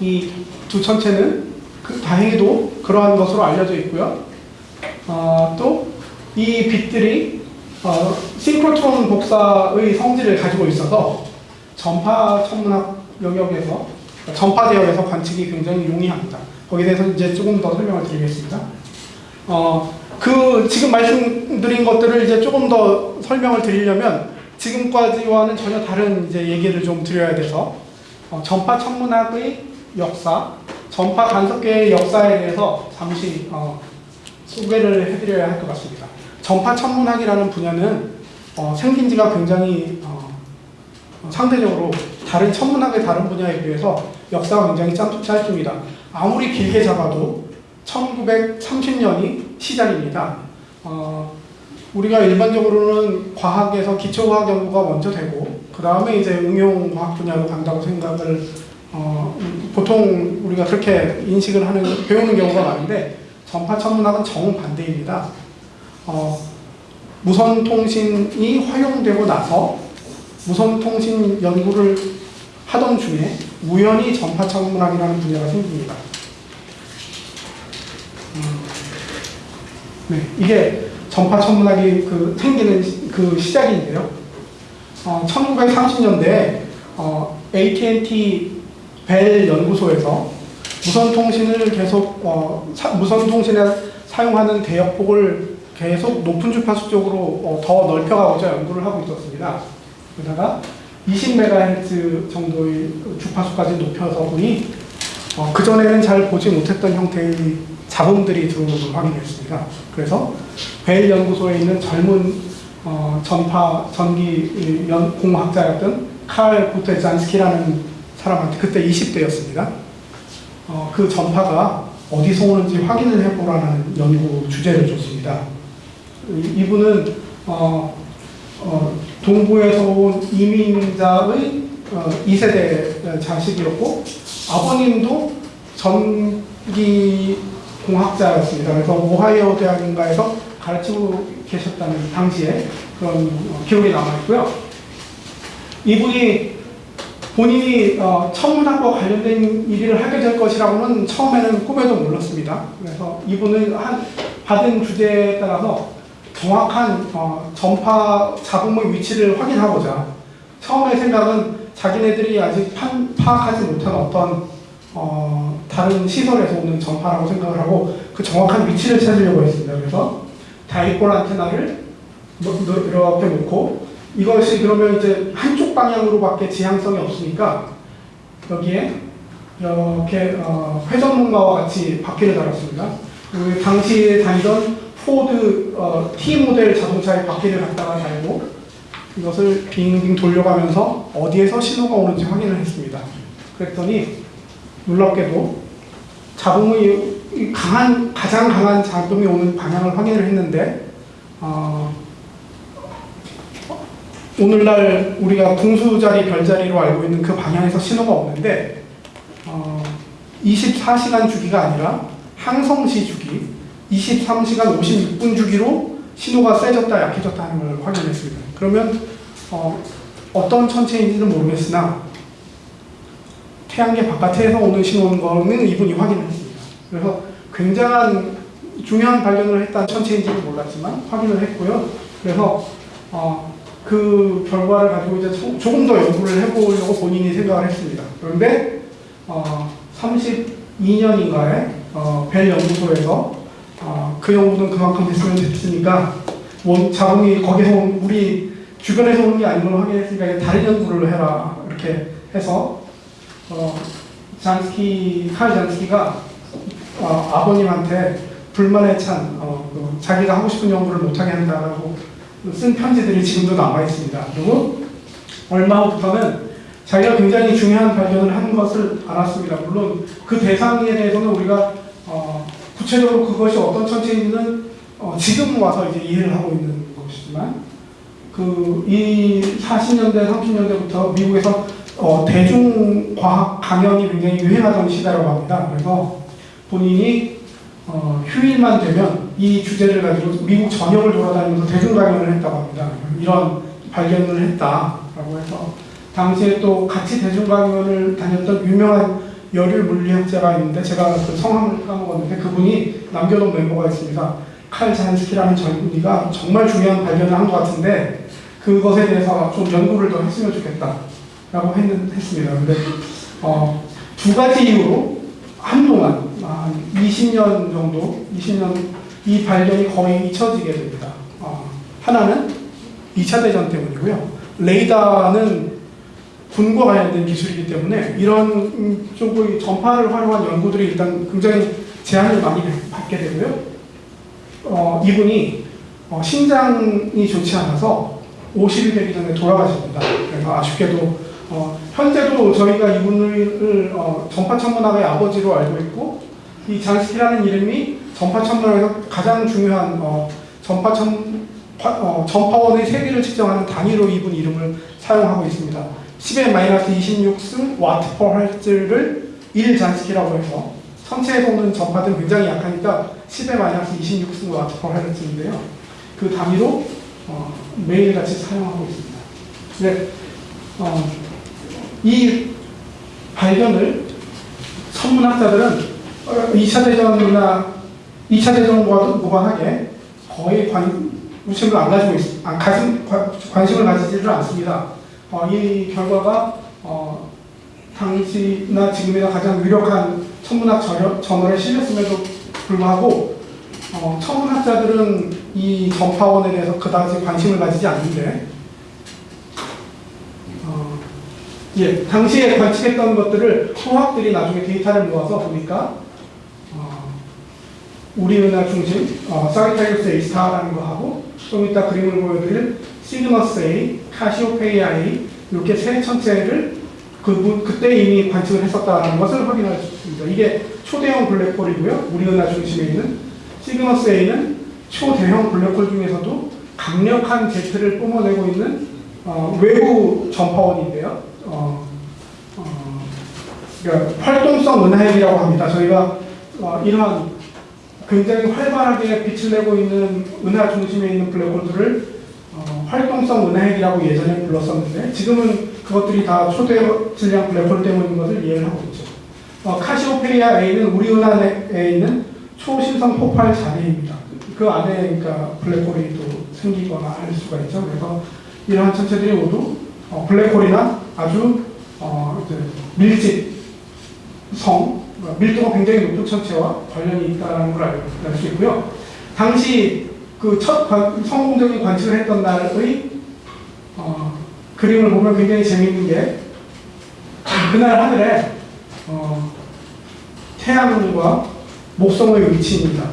이 두 천체는 그 다행히도 그러한 것으로 알려져 있고요. 어, 또 이 빛들이 어, 싱크로트론 복사의 성질을 가지고 있어서 전파 천문학 영역에서 전파 대역에서 관측이 굉장히 용이합니다. 거기에 대해서 이제 조금 더 설명을 드리겠습니다. 어, 그 지금 말씀드린 것들을 이제 조금 더 설명을 드리려면 지금까지와는 전혀 다른 이제 얘기를 좀 드려야 돼서 어, 전파 천문학의 역사, 전파 간섭계의 역사에 대해서 잠시 어, 소개를 해드려야 할 것 같습니다. 전파 천문학이라는 분야는 어, 생긴 지가 굉장히 어, 어, 상대적으로 다른 천문학의 다른 분야에 비해서 역사가 굉장히 짧- 짧습니다. 아무리 길게 잡아도 1930년이 시작입니다. 어, 우리가 일반적으로는 과학에서 기초과학 연구가 먼저 되고 그 다음에 이제 응용과학 분야로 간다고 생각을 어, 보통 우리가 그렇게 인식을 하는 배우는 경우가 많은데 전파 천문학은 정반대입니다. 어, 무선 통신이 활용되고 나서 무선 통신 연구를 하던 중에 우연히 전파 천문학이라는 분야가 생깁니다. 음, 네, 이게 전파 천문학이 그 생기는 시- 그 시작인데요. 어, 1930년대 어, AT&T 벨 연구소에서 무선 통신을 계속 어, 사- 무선 통신에 사용하는 대역폭을 계속 높은 주파수 쪽으로 어, 더 넓혀가고자 연구를 하고 있었습니다. 그러다가 20MHz 정도의 그 주파수까지 높여서 보니 어, 그전에는 잘 보지 못했던 형태의 잡음들이 들어오는 걸 확인했습니다. 그래서 벨 연구소에 있는 젊은 어, 전파 전기 연 공학자였던 칼 보테잔스키라는 사람한테 그때 20대였습니다. 어, 그 전파가 어디서 오는지 확인을 해보라는 연구 주제를 줬습니다. 이- 이분은 어, 어, 동부에서 온 이민자의 어, 2세대 자식이었고 아버님도 전기 공학자였습니다. 그래서 오하이오 대학인가에서 가르치고 계셨다는 당시에 그런 어, 기록이 남아있고요. 이분이 본인이 어, 천문학과 관련된 일을 하게 될 것이라고는 처음에는 꿈에도 몰랐습니다. 그래서 이분은 한, 받은 주제에 따라서 정확한 어, 전파 잡음의 위치를 확인하고자 처음에 생각은 자기네들이 아직 판, 파악하지 못한 어떤 어, 다른 시설에서 오는 전파라고 생각을 하고 그 정확한 위치를 찾으려고 했습니다. 그래서 다이폴 안테나를 이렇게 놓고 이것이 그러면 이제 한쪽 방향으로밖에 지향성이 없으니까 여기에 이렇게 어, 회전목마와 같이 바퀴를 달았습니다. 그 당시에 다니던 포드 어, T 모델 자동차의 바퀴를 갖다가 달고 이것을 빙빙 돌려가면서 어디에서 신호가 오는지 확인을 했습니다. 그랬더니 놀랍게도 이 강한 가장 강한 잡음이 오는 방향을 확인을 했는데 어, 오늘날 우리가 궁수자리 별자리로 알고 있는 그 방향에서 신호가 오는데 어, 24시간 주기가 아니라 항성시 주기 23시간 56분 주기로 신호가 세졌다 약해졌다 하는 걸 확인했습니다. 그러면 어, 어떤 천체인지는 모르겠으나 태양계 바깥에서 오는 신호인 거는 이분이 확인을 했습니다. 그래서 굉장한 중요한 발견을 했다는 천체인지는 몰랐지만 확인을 했고요. 그래서 어, 그 결과를 가지고 이제 조- 조금 더 연구를 해보려고 본인이 생각을 했습니다. 그런데 어, 32년인가에 어, 벨 연구소에서 어, 그 연구는 그만큼 됐으면 됐으니까 원 자본이 거기서 온 우리 주변에서 오는 게 아닌 걸 확인했으니까 다른 연구를 해라 이렇게 해서 어, 잔스키 칼 잔스키가 어, 아버님한테 불만에 찬 어, 그 자기가 하고 싶은 연구를 못하게 한다라고 쓴 편지들이 지금도 남아 있습니다. 그리고 얼마 후부터는 자기가 굉장히 중요한 발견을 한 것을 알았습니다. 물론 그 대상에 대해서는 우리가 어, 구체적으로 그것이 어떤 천체인지는 어, 지금 와서 이제 이해를 하고 있는 것이지만 그 이 40년대, 30년대부터 미국에서 어, 대중과학 강연이 굉장히 유행하던 시대라고 합니다. 그래서 본인이 어, 휴일만 되면 이 주제를 가지고 미국 전역을 돌아다니면서 대중 강연을 했다고 합니다. 이런 발견을 했다라고 해서 당시에 또 같이 대중 강연을 다녔던 유명한 열혈 물리학자가 있는데 제가 그 성함을 까먹었는데 그분이 남겨놓은 멤버가 있습니다. 칼 잔스키라는 젊은이가 정말 중요한 발견을 한 것 같은데 그것에 대해서 좀 연구를 더 했으면 좋겠다 라고 했, 했습니다. 근데 어, 두 가지 이유로 한동안 한 20년 정도, 20년 이 발견이 거의 잊혀지게 됩니다. 어, 하나는 2차 대전 때문이고요. 레이더는 군과 관련된 기술이기 때문에 이런 음, 쪽의 전파를 활용한 연구들이 일단 굉장히 제한을 많이 받게 되고요. 어, 이분이 어, 신장이 좋지 않아서 50이 되기 전에 돌아가십니다. 그래서 아쉽게도 어, 현재도 저희가 이분을 어, 전파천문학의 아버지로 알고 있고 이 잔스키라는 이름이 전파천문학에서 가장 중요한 어, 전파천 파- 어, 전파원의 세기를 측정하는 단위로 이분 이름을 사용하고 있습니다. 10의 마이너스 26승 watt per hertz를 1 잔스키라고 해서 천체에서 오는 전파들은 굉장히 약하니까 10의 마이너스 26승 watt per hertz인데요. 그 단위로 어, 매일같이 사용하고 있습니다. 네, 어, 이 발견을 천문학자들은 어, 2차 대전이나 2차 대전과도 무관하게 거의 관, 관심을 안 가지고 있, 안 가진, 관- 관심을 가지지를 않습니다. 어, 이 결과가 어, 당시나 지금이나 가장 유력한 천문학 저널, 저널에 실렸음에도 불구하고 어, 천문학자들은 이 전파원에 대해서 그다지 관심을 가지지 않는데 어, 예, 당시에 관측했던 것들을 화학들이 나중에 데이터를 모아서 보니까 어, 우리 은하 중심 어, 사기타리우스 A 스타라는 거 하고 좀 이따 그림을 보여드릴 시그너스 A, 카시오페이아 A 이렇게 세 천체를 그분 그때 이미 관측을 했었다는 것을 확인할 수 있습니다. 이게 초대형 블랙홀이고요. 우리 은하 중심에 있는 시그너스 A는 초대형 블랙홀 중에서도 강력한 제트를 뿜어내고 있는 어, 외부 전파원인데요. 어, 어, 그러니까 활동성 은하핵이라고 합니다. 저희가 어, 이러한 굉장히 활발하게 빛을 내고 있는 은하 중심에 있는 블랙홀들을 어, 활동성 은하핵이라고 예전에 불렀었는데 지금은 그것들이 다 초대 질량 블랙홀 때문인 것을 이해를 하고 있죠. 어, 카시오페리아 A는 우리 은하에 있는 초신성 폭발 자리입니다. 그 안에 그러니까 블랙홀이 또 생기거나 할 수가 있죠. 그래서 이러한 천체들이 모두 어, 블랙홀이나 아주 어, 이제 밀집성, 어, 밀도가 굉장히 높은 천체와 관련이 있다는 걸 알 수 있고요. 당시 그 첫 성공적인 관측을 했던 날의 어, 그림을 보면 굉장히 재미있는 게 그날 하늘에 어, 태양과 목성의 위치입니다.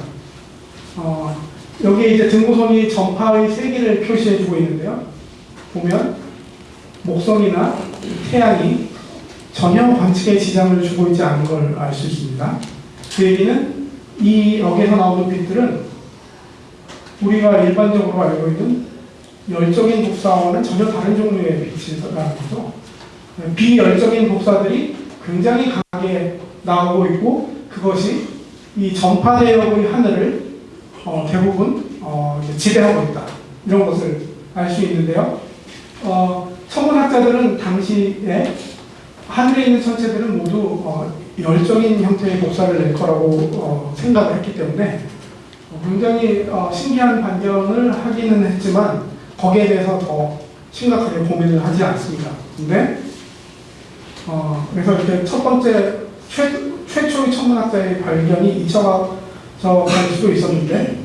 어, 여기에 이제 등고선이 전파의 세기를 표시해주고 있는데요. 보면 목성이나 태양이 전혀 관측에 지장을 주고 있지 않은 걸 알 수 있습니다. 그 얘기는 이 여기서 나오는 빛들은 우리가 일반적으로 알고 있는 열적인 복사와는 전혀 다른 종류의 빛이라는 거죠. 비열적인 복사들이 굉장히 강하게 나오고 있고 그것이 이 전파 대역의 하늘을 어, 대부분 어, 지배하고 있다. 이런 것을 알 수 있는데요. 어, 천문학자들은 당시에 하늘에 있는 천체들은 모두 어, 열적인 형태의 복사를 낼 거라고 어, 생각을 했기 때문에 어, 굉장히 어, 신기한 발견을 하기는 했지만 거기에 대해서 더 심각하게 고민을 하지 않습니다. 근데 어, 그래서 이렇게 첫 번째 최, 최초의 천문학자의 발견이 이처가 수도 있었는데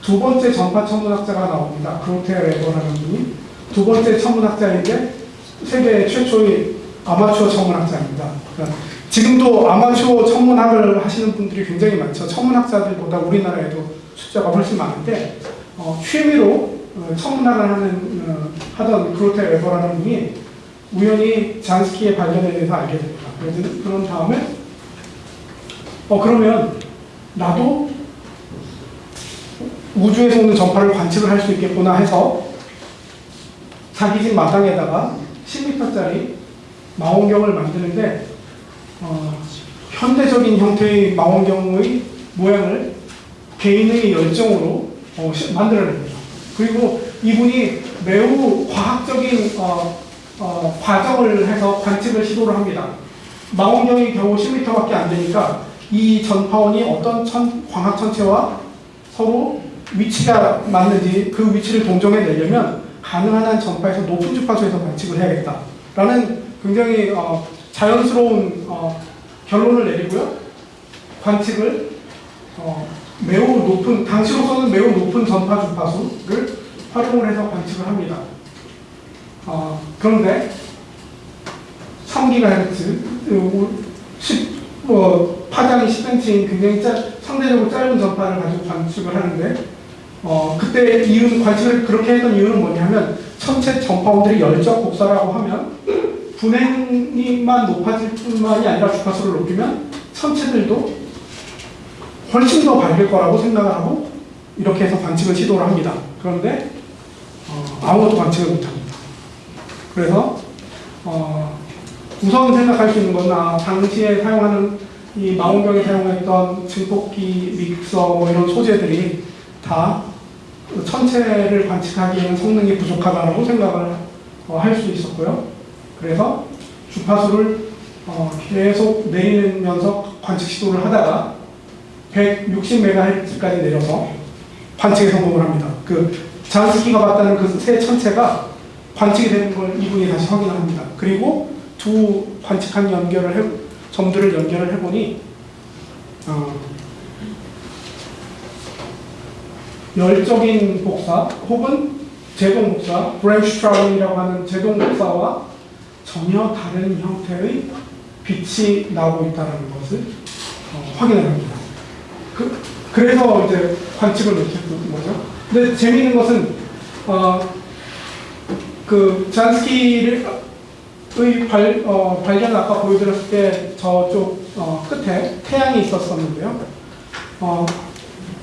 두 번째 전파 천문학자가 나옵니다. 그로테 레버라는 분이 두 번째 천문학자인데 세계 최초의 아마추어 천문학자입니다. 그러니까 지금도 아마추어 천문학을 하시는 분들이 굉장히 많죠. 천문학자들보다 우리나라에도 숫자가 훨씬 많은데 어, 취미로 어, 천문학을 하는 어, 하던 그로테 레버라는 분이 우연히 잔스키의 발견에 대해서 알게 됩니다. 그런 다음에 어 그러면 나도 우주에서 오는 전파를 관측을 할 수 있겠구나 해서 자기 집 마당에다가 10m짜리 망원경을 만드는데 어, 현대적인 형태의 망원경의 모양을 개인의 열정으로 어, 시- 만들어냅니다. 그리고 이분이 매우 과학적인 어, 어, 과정을 해서 관측을 시도를 합니다. 망원경이 겨우 10m밖에 안 되니까 이 전파원이 어떤 천, 광학 천체와 서로 위치가 맞는지 그 위치를 동정해 내려면 가능한 한 전파에서 높은 주파수에서 관측을 해야겠다 라는 굉장히 어, 자연스러운 어, 결론을 내리고요. 관측을 어, 매우 높은 당시로서는 매우 높은 전파 주파수를 활용을 해서 관측을 합니다. 어, 그런데 3GHz, 10, 뭐, 파장이 10cm인 굉장히 짧, 상대적으로 짧은 전파를 가지고 관측을 하는데, 어, 그때 이유는, 관측을 그렇게 했던 이유는 뭐냐면, 천체 전파원들이 열적 복사라고 하면, 분행이만 높아질 뿐만이 아니라 주파수를 높이면, 천체들도 훨씬 더 밝을 거라고 생각을 하고, 이렇게 해서 관측을 시도를 합니다. 그런데, 어, 아무것도 관측을 못합니다. 그래서 어, 우선 생각할 수 있는 건 아, 당시에 사용하는 이 망원경에 사용했던 증폭기, 믹서 뭐 이런 소재들이 다 천체를 관측하기에는 성능이 부족하다고 생각을 어, 할수 있었고요. 그래서 주파수를 어, 계속 내리면서 관측 시도를 하다가 160MHz까지 내려서 관측에 성공을 합니다. 그 잔스키가 봤다는 그 새 천체가 관측이 되는 걸 이분이 다시 확인을 합니다. 그리고 두 관측한 연결을 해, 점들을 연결을 해보니 어, 열적인 복사 혹은 제동 복사, Bremsstrahlung이라고 하는 제동 복사와 전혀 다른 형태의 빛이 나오고 있다는 것을 어, 확인을 합니다. 그, 그래서 이제 관측을 못했던 거죠. 근데 재미있는 것은 어, 그 잔스키의 발, 어, 발견을 아까 보여드렸을 때 저쪽 어, 끝에 태양이 있었었는데요. 어,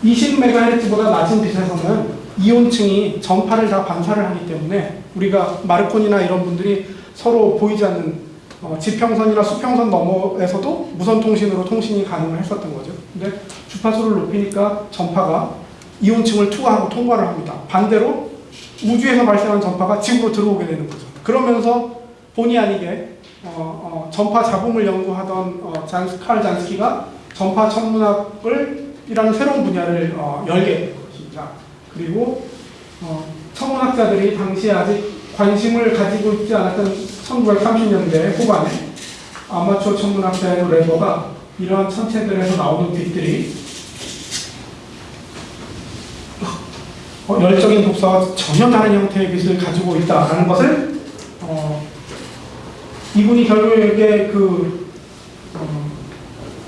20MHz보다 낮은 빛에서는 이온층이 전파를 다 반사를 하기 때문에 우리가 마르콘이나 이런 분들이 서로 보이지 않는 어, 지평선이나 수평선 너머에서도 무선 통신으로 통신이 가능을 했었던 거죠. 근데 주파수를 높이니까 전파가 이온층을 투과하고 통과를 합니다. 반대로 우주에서 발생한 전파가 지구로 들어오게 되는 거죠. 그러면서 본의 아니게 어, 어, 전파 잡음을 연구하던 어, 잔스, 칼 잔스키가 전파 천문학을 이라는 새로운 분야를 어, 열게 된 것입니다. 그리고 어, 천문학자들이 당시에 아직 관심을 가지고 있지 않았던 1930년대 후반에 아마추어 천문학자의 레버가 이러한 천체들에서 나오는 빛들이 어, 열적인 복사와 전혀 다른 형태의 빛을 가지고 있다라는 것을 어, 이분이 결국에 그 어,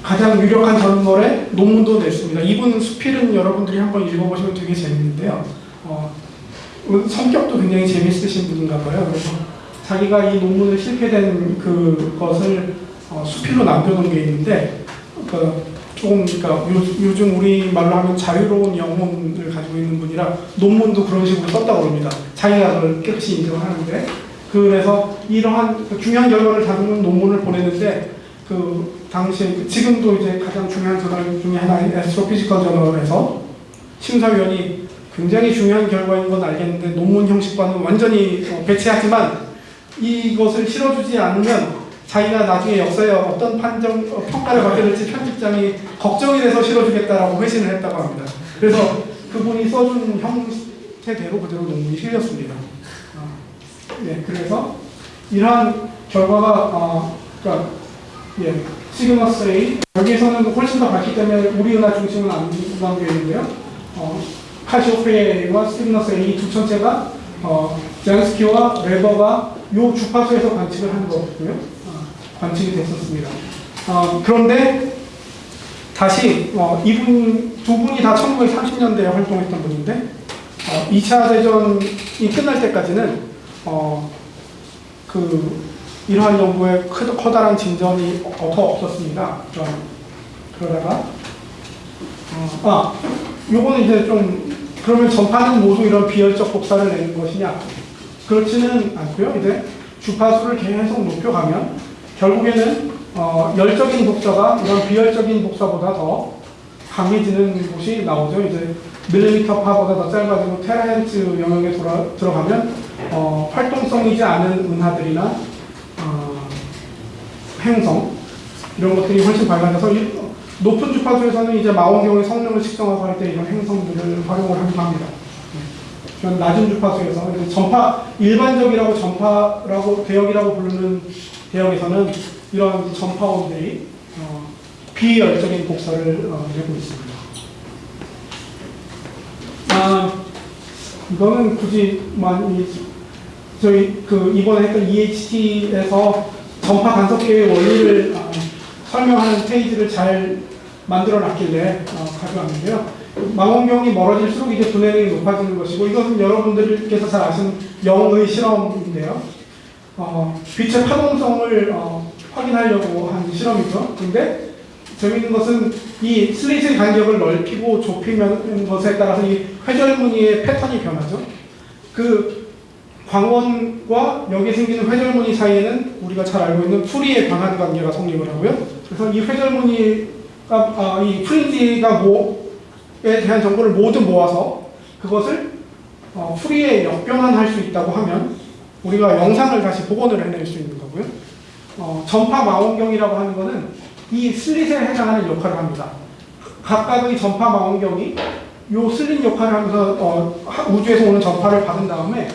가장 유력한 전설의 논문도 냈습니다. 이분 수필은 여러분들이 한번 읽어보시면 되게 재밌는데요. 어, 성격도 굉장히 재밌으신 분인가 봐요. 그래서 자기가 이 논문을 실패된 그것을 어, 수필로 남겨놓은 게 있는데 그 조금 그러니까 요, 요즘 우리 말로 하면 자유로운 영혼을 가지고 있는 분이라 논문도 그런 식으로 썼다고 합니다. 자기가 그걸 깨끗이 인정을 하는데 그래서 이러한 그 중요한 결과를 다루는 논문을 보냈는데 그 당시에 그 지금도 이제 가장 중요한 저널 중에 하나인 에스트로피지컬 저널에서 심사위원이 굉장히 중요한 결과인 건 알겠는데 논문 형식과는 완전히 어, 배치하지만 이것을 실어주지 않으면 자기가 나중에 역사에 어떤 판정 어, 평가를 받게 될지 편집장이 걱정이 돼서 실어주겠다라고 회신을 했다고 합니다. 그래서 그분이 써준 형태대로 그대로 논문이 실렸습니다. 어, 네, 그래서 이러한 결과가 어, 그러니까 예, 시그너스 A 여기에서는 훨씬 더 밝기 때문에 우리 은하 중심은 안 남겨 있는데요. 어, 카시오페이와 시그너스 A 두 천체가 어, 잔스키와 레버가 요 주파수에서 관측을 한 거고요. 어, 관측이 됐었습니다. 어, 그런데 다시 어, 이분 두 분이 다 1930년대에 활동했던 분인데 어, 2차 대전이 끝날 때까지는 어, 그 이러한 연구에 크, 커다란 진전이 어, 더 없었습니다. 어, 그러다가 어, 아 요거는 이제 좀 그러면 전파는 모두 이런 비열적 복사를 내는 것이냐? 그렇지는 않고요. 이제 주파수를 계속 높여가면 결국에는 어, 열적인 복사가 이런 비열적인 복사보다 더 강해지는 곳이 나오죠. 이제 밀리미터 파보다 더 짧아지고 테라헤르츠 영역에 돌아, 들어가면 어, 활동성이지 않은 은하들이나 어, 행성 이런 것들이 훨씬 밝아져서 이- 높은 주파수에서는 이제 망원경의 성능을 측정하고 할때 이런 행성들을 활용을 하기도 합니다. 전 낮은 주파수에서 이제 전파 일반적이라고 전파라고 대역이라고 부르는 대역에서는 이런 전파원들이 어, 비열적인 복사를 어, 내고 있습니다. 아, 이거는 굳이 많이 저희 그 이번에 했던 EHT에서 전파 간섭계의 원리를 어, 설명하는 페이지를 잘 만들어 놨길래 어, 가져왔는데요. 망원경이 멀어질수록 이제 분해력이 높아지는 것이고 이것은 여러분들께서 잘 아시는 영의 실험인데요. 어, 빛의 파동성을 어, 확인하려고 한 실험이죠. 근데 재미있는 것은 이 슬릿의 간격을 넓히고 좁히는 것에 따라서 이 회절 무늬의 패턴이 변하죠. 그 광원과 여기에 생기는 회절무늬 사이에는 우리가 잘 알고 있는 풀이의 방한 관계가 성립을 하고요. 그래서 이 회절무늬가 아, 이 fringe가 뭐에 대한 정보를 모두 모아서 그것을 어, 푸리에 역변환할 수 있다고 하면 우리가 영상을 다시 복원을 해낼 수 있는 거고요. 어, 전파 망원경이라고 하는 것은 이 슬릿에 해당하는 역할을 합니다. 각각의 전파 망원경이 요 슬릿 역할을 하면서 어, 하- 우주에서 오는 전파를 받은 다음에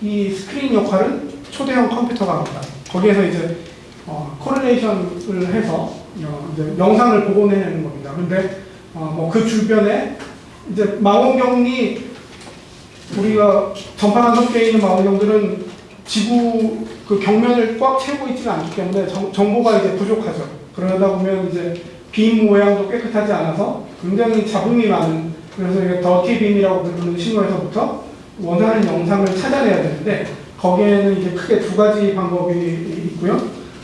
이 스크린 역할은 초대형 컴퓨터가 합니다. 거기에서 이제 어, correlation을 해서 어, 이제 영상을 복원해내는 겁니다. 그런데 어, 뭐그 주변에 이제 망원경이 우리가 전파 간섭계 있는 망원경들은 지구 그 경면을 꽉 채우고 있지는 않기 때문에 정, 정보가 이제 부족하죠. 그러다 보면 이제 빔 모양도 깨끗하지 않아서 굉장히 잡음이 많은 그래서 이게 dirty beam이라고 부르는 신호에서부터 원하는 영상을 찾아내야 되는데 거기에는 이제 크게 두 가지 방법이 있고요.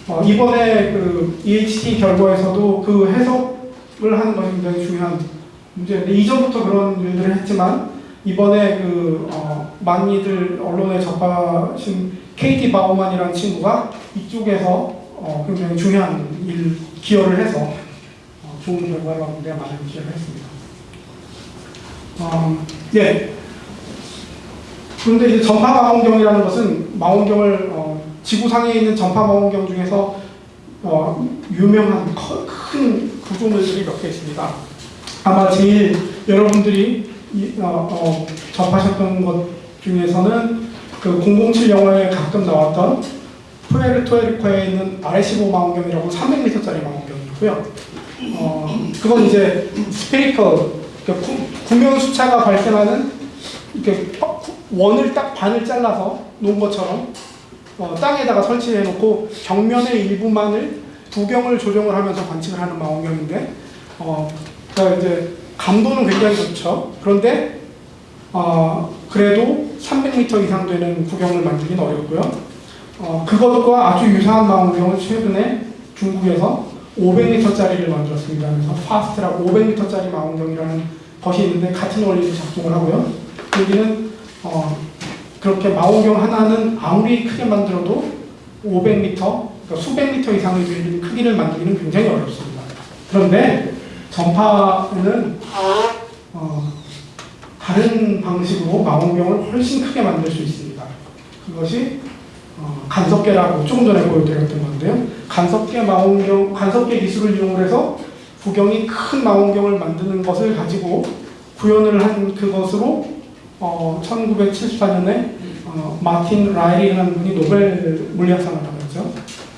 어, 이번에 그 EHT 결과에서도 그 해석을 하는 것이 굉장히 중요한 문제인데 이전부터 그런 일들을 했지만 이번에 그 어, 많이들 언론에 접하신 KT 바우만이라는 친구가 이쪽에서 어, 굉장히 중요한 일 기여를 해서 어, 좋은 결과를 얻는 데 많은 기여를 했습니다. 어, 예. 그런데 이제 전파 망원경이라는 것은 망원경을 어, 지구상에 있는 전파 망원경 중에서 어, 유명한 커- 큰 구조물들이 몇 개 있습니다. 아마 제일 여러분들이 이, 어, 어, 접하셨던 것 중에서는 그 007 영화에 가끔 나왔던 푸에르토리코에 있는 RS15 망원경이라고 300m짜리 망원경이고요. 어, 그건 이제 스페리컬 그러니까 구- 구명 수차가 발생하는 이렇게 퍼- 원을 딱 반을 잘라서 놓은 것처럼 어, 땅에다가 설치해 놓고 벽면의 일부만을 두경을 조정을 하면서 관측을 하는 망원경인데 어, 그러니까 이제 감도는 굉장히 좋죠. 그런데 어, 그래도 300m 이상 되는 구경을 만들기는 어렵고요. 어, 그것과 아주 유사한 망원경을 최근에 중국에서 500m짜리를 만들었습니다. 그래서 파스트라고 500m짜리 망원경이라는 것이 있는데 같은 원리로 작동을 하고요. 여기는 어, 그렇게 망원경 하나는 아무리 크게 만들어도 500m, 그러니까 수백 미터 이상의 크기를 만들기는 굉장히 어렵습니다. 그런데 전파는 어, 다른 방식으로 망원경을 훨씬 크게 만들 수 있습니다. 그것이 어, 간섭계라고 조금 전에 보여드렸던 건데요. 간섭계 망원경, 간섭계 기술을 이용해서 구경이 큰 망원경을 만드는 것을 가지고 구현을 한 그것으로 어, 1974년에 어, 마틴 라일이라는 분이 노벨 물리학상을 받았죠.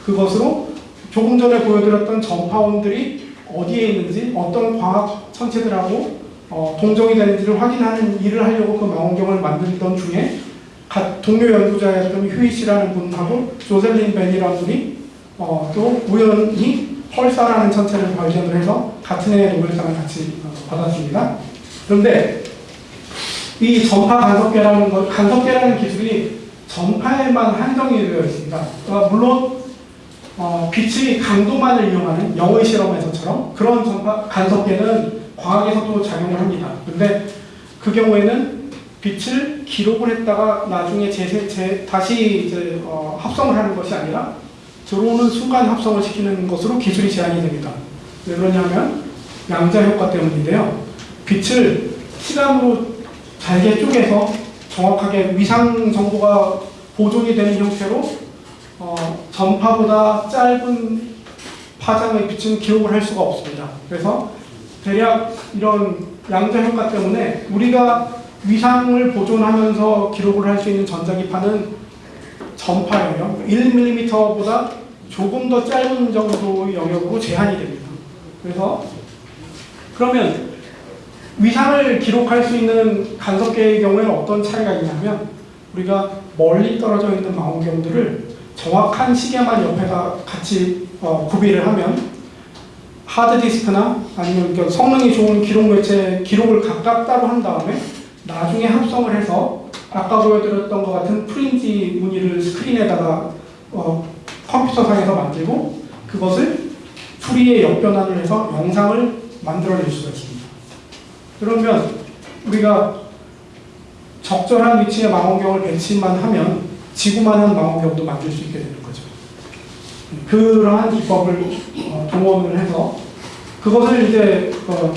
그것으로 조금 전에 보여드렸던 전파원들이 어디에 있는지 어떤 과학 천체들하고 어, 동정이 되는지를 확인하는 일을 하려고 그 망원경을 만들던 중에 가- 동료 연구자였던 휴이 씨라는 분하고 조셀린 벤이라는 분이 어, 또 우연히 펄사라는 천체를 발견을 해서 같은 해에 노벨상을 같이 어, 받았습니다. 그런데 이 전파 간섭계라는 것, 간섭계라는 기술이 전파에만 한정이 되어 있습니다. 어, 물론 어, 빛의 강도만을 이용하는 영의 실험에서처럼 그런 전파 간섭계는 과학에서도 작용을 합니다. 근데 그 경우에는 빛을 기록을 했다가 나중에 재생, 재, 다시 이제 어, 합성을 하는 것이 아니라 들어오는 순간 합성을 시키는 것으로 기술이 제한이 됩니다. 왜 그러냐면 양자 효과 때문인데요. 빛을 시간으로 잘게 쪼개서 정확하게 위상 정보가 보존이 되는 형태로 어, 전파보다 짧은 파장의 빛은 기록을 할 수가 없습니다. 그래서 대략 이런 양자 효과 때문에 우리가 위상을 보존하면서 기록을 할 수 있는 전자기파는 전파예요. 1mm보다 조금 더 짧은 정도의 영역으로 제한이 됩니다. 그래서 그러면 위상을 기록할 수 있는 간섭계의 경우에는 어떤 차이가 있냐면 우리가 멀리 떨어져 있는 망원경들을 정확한 시계만 옆에다 같이 어, 구비를 하면 하드디스크나 아니면 그 성능이 좋은 기록 매체 기록을 각각 따로 한 다음에 나중에 합성을 해서 아까 보여드렸던 것 같은 프린지 무늬를 스크린에다가 어, 컴퓨터상에서 만들고 그것을 풀이에 역변환을 해서 영상을 만들어낼 수가 있습니다. 그러면 우리가 적절한 위치에 망원경을 배치만 하면 지구만한 망원경도 만들 수 있게 되는 거죠. 그러한 기법을 어, 동원을 해서 그것을 이제 어,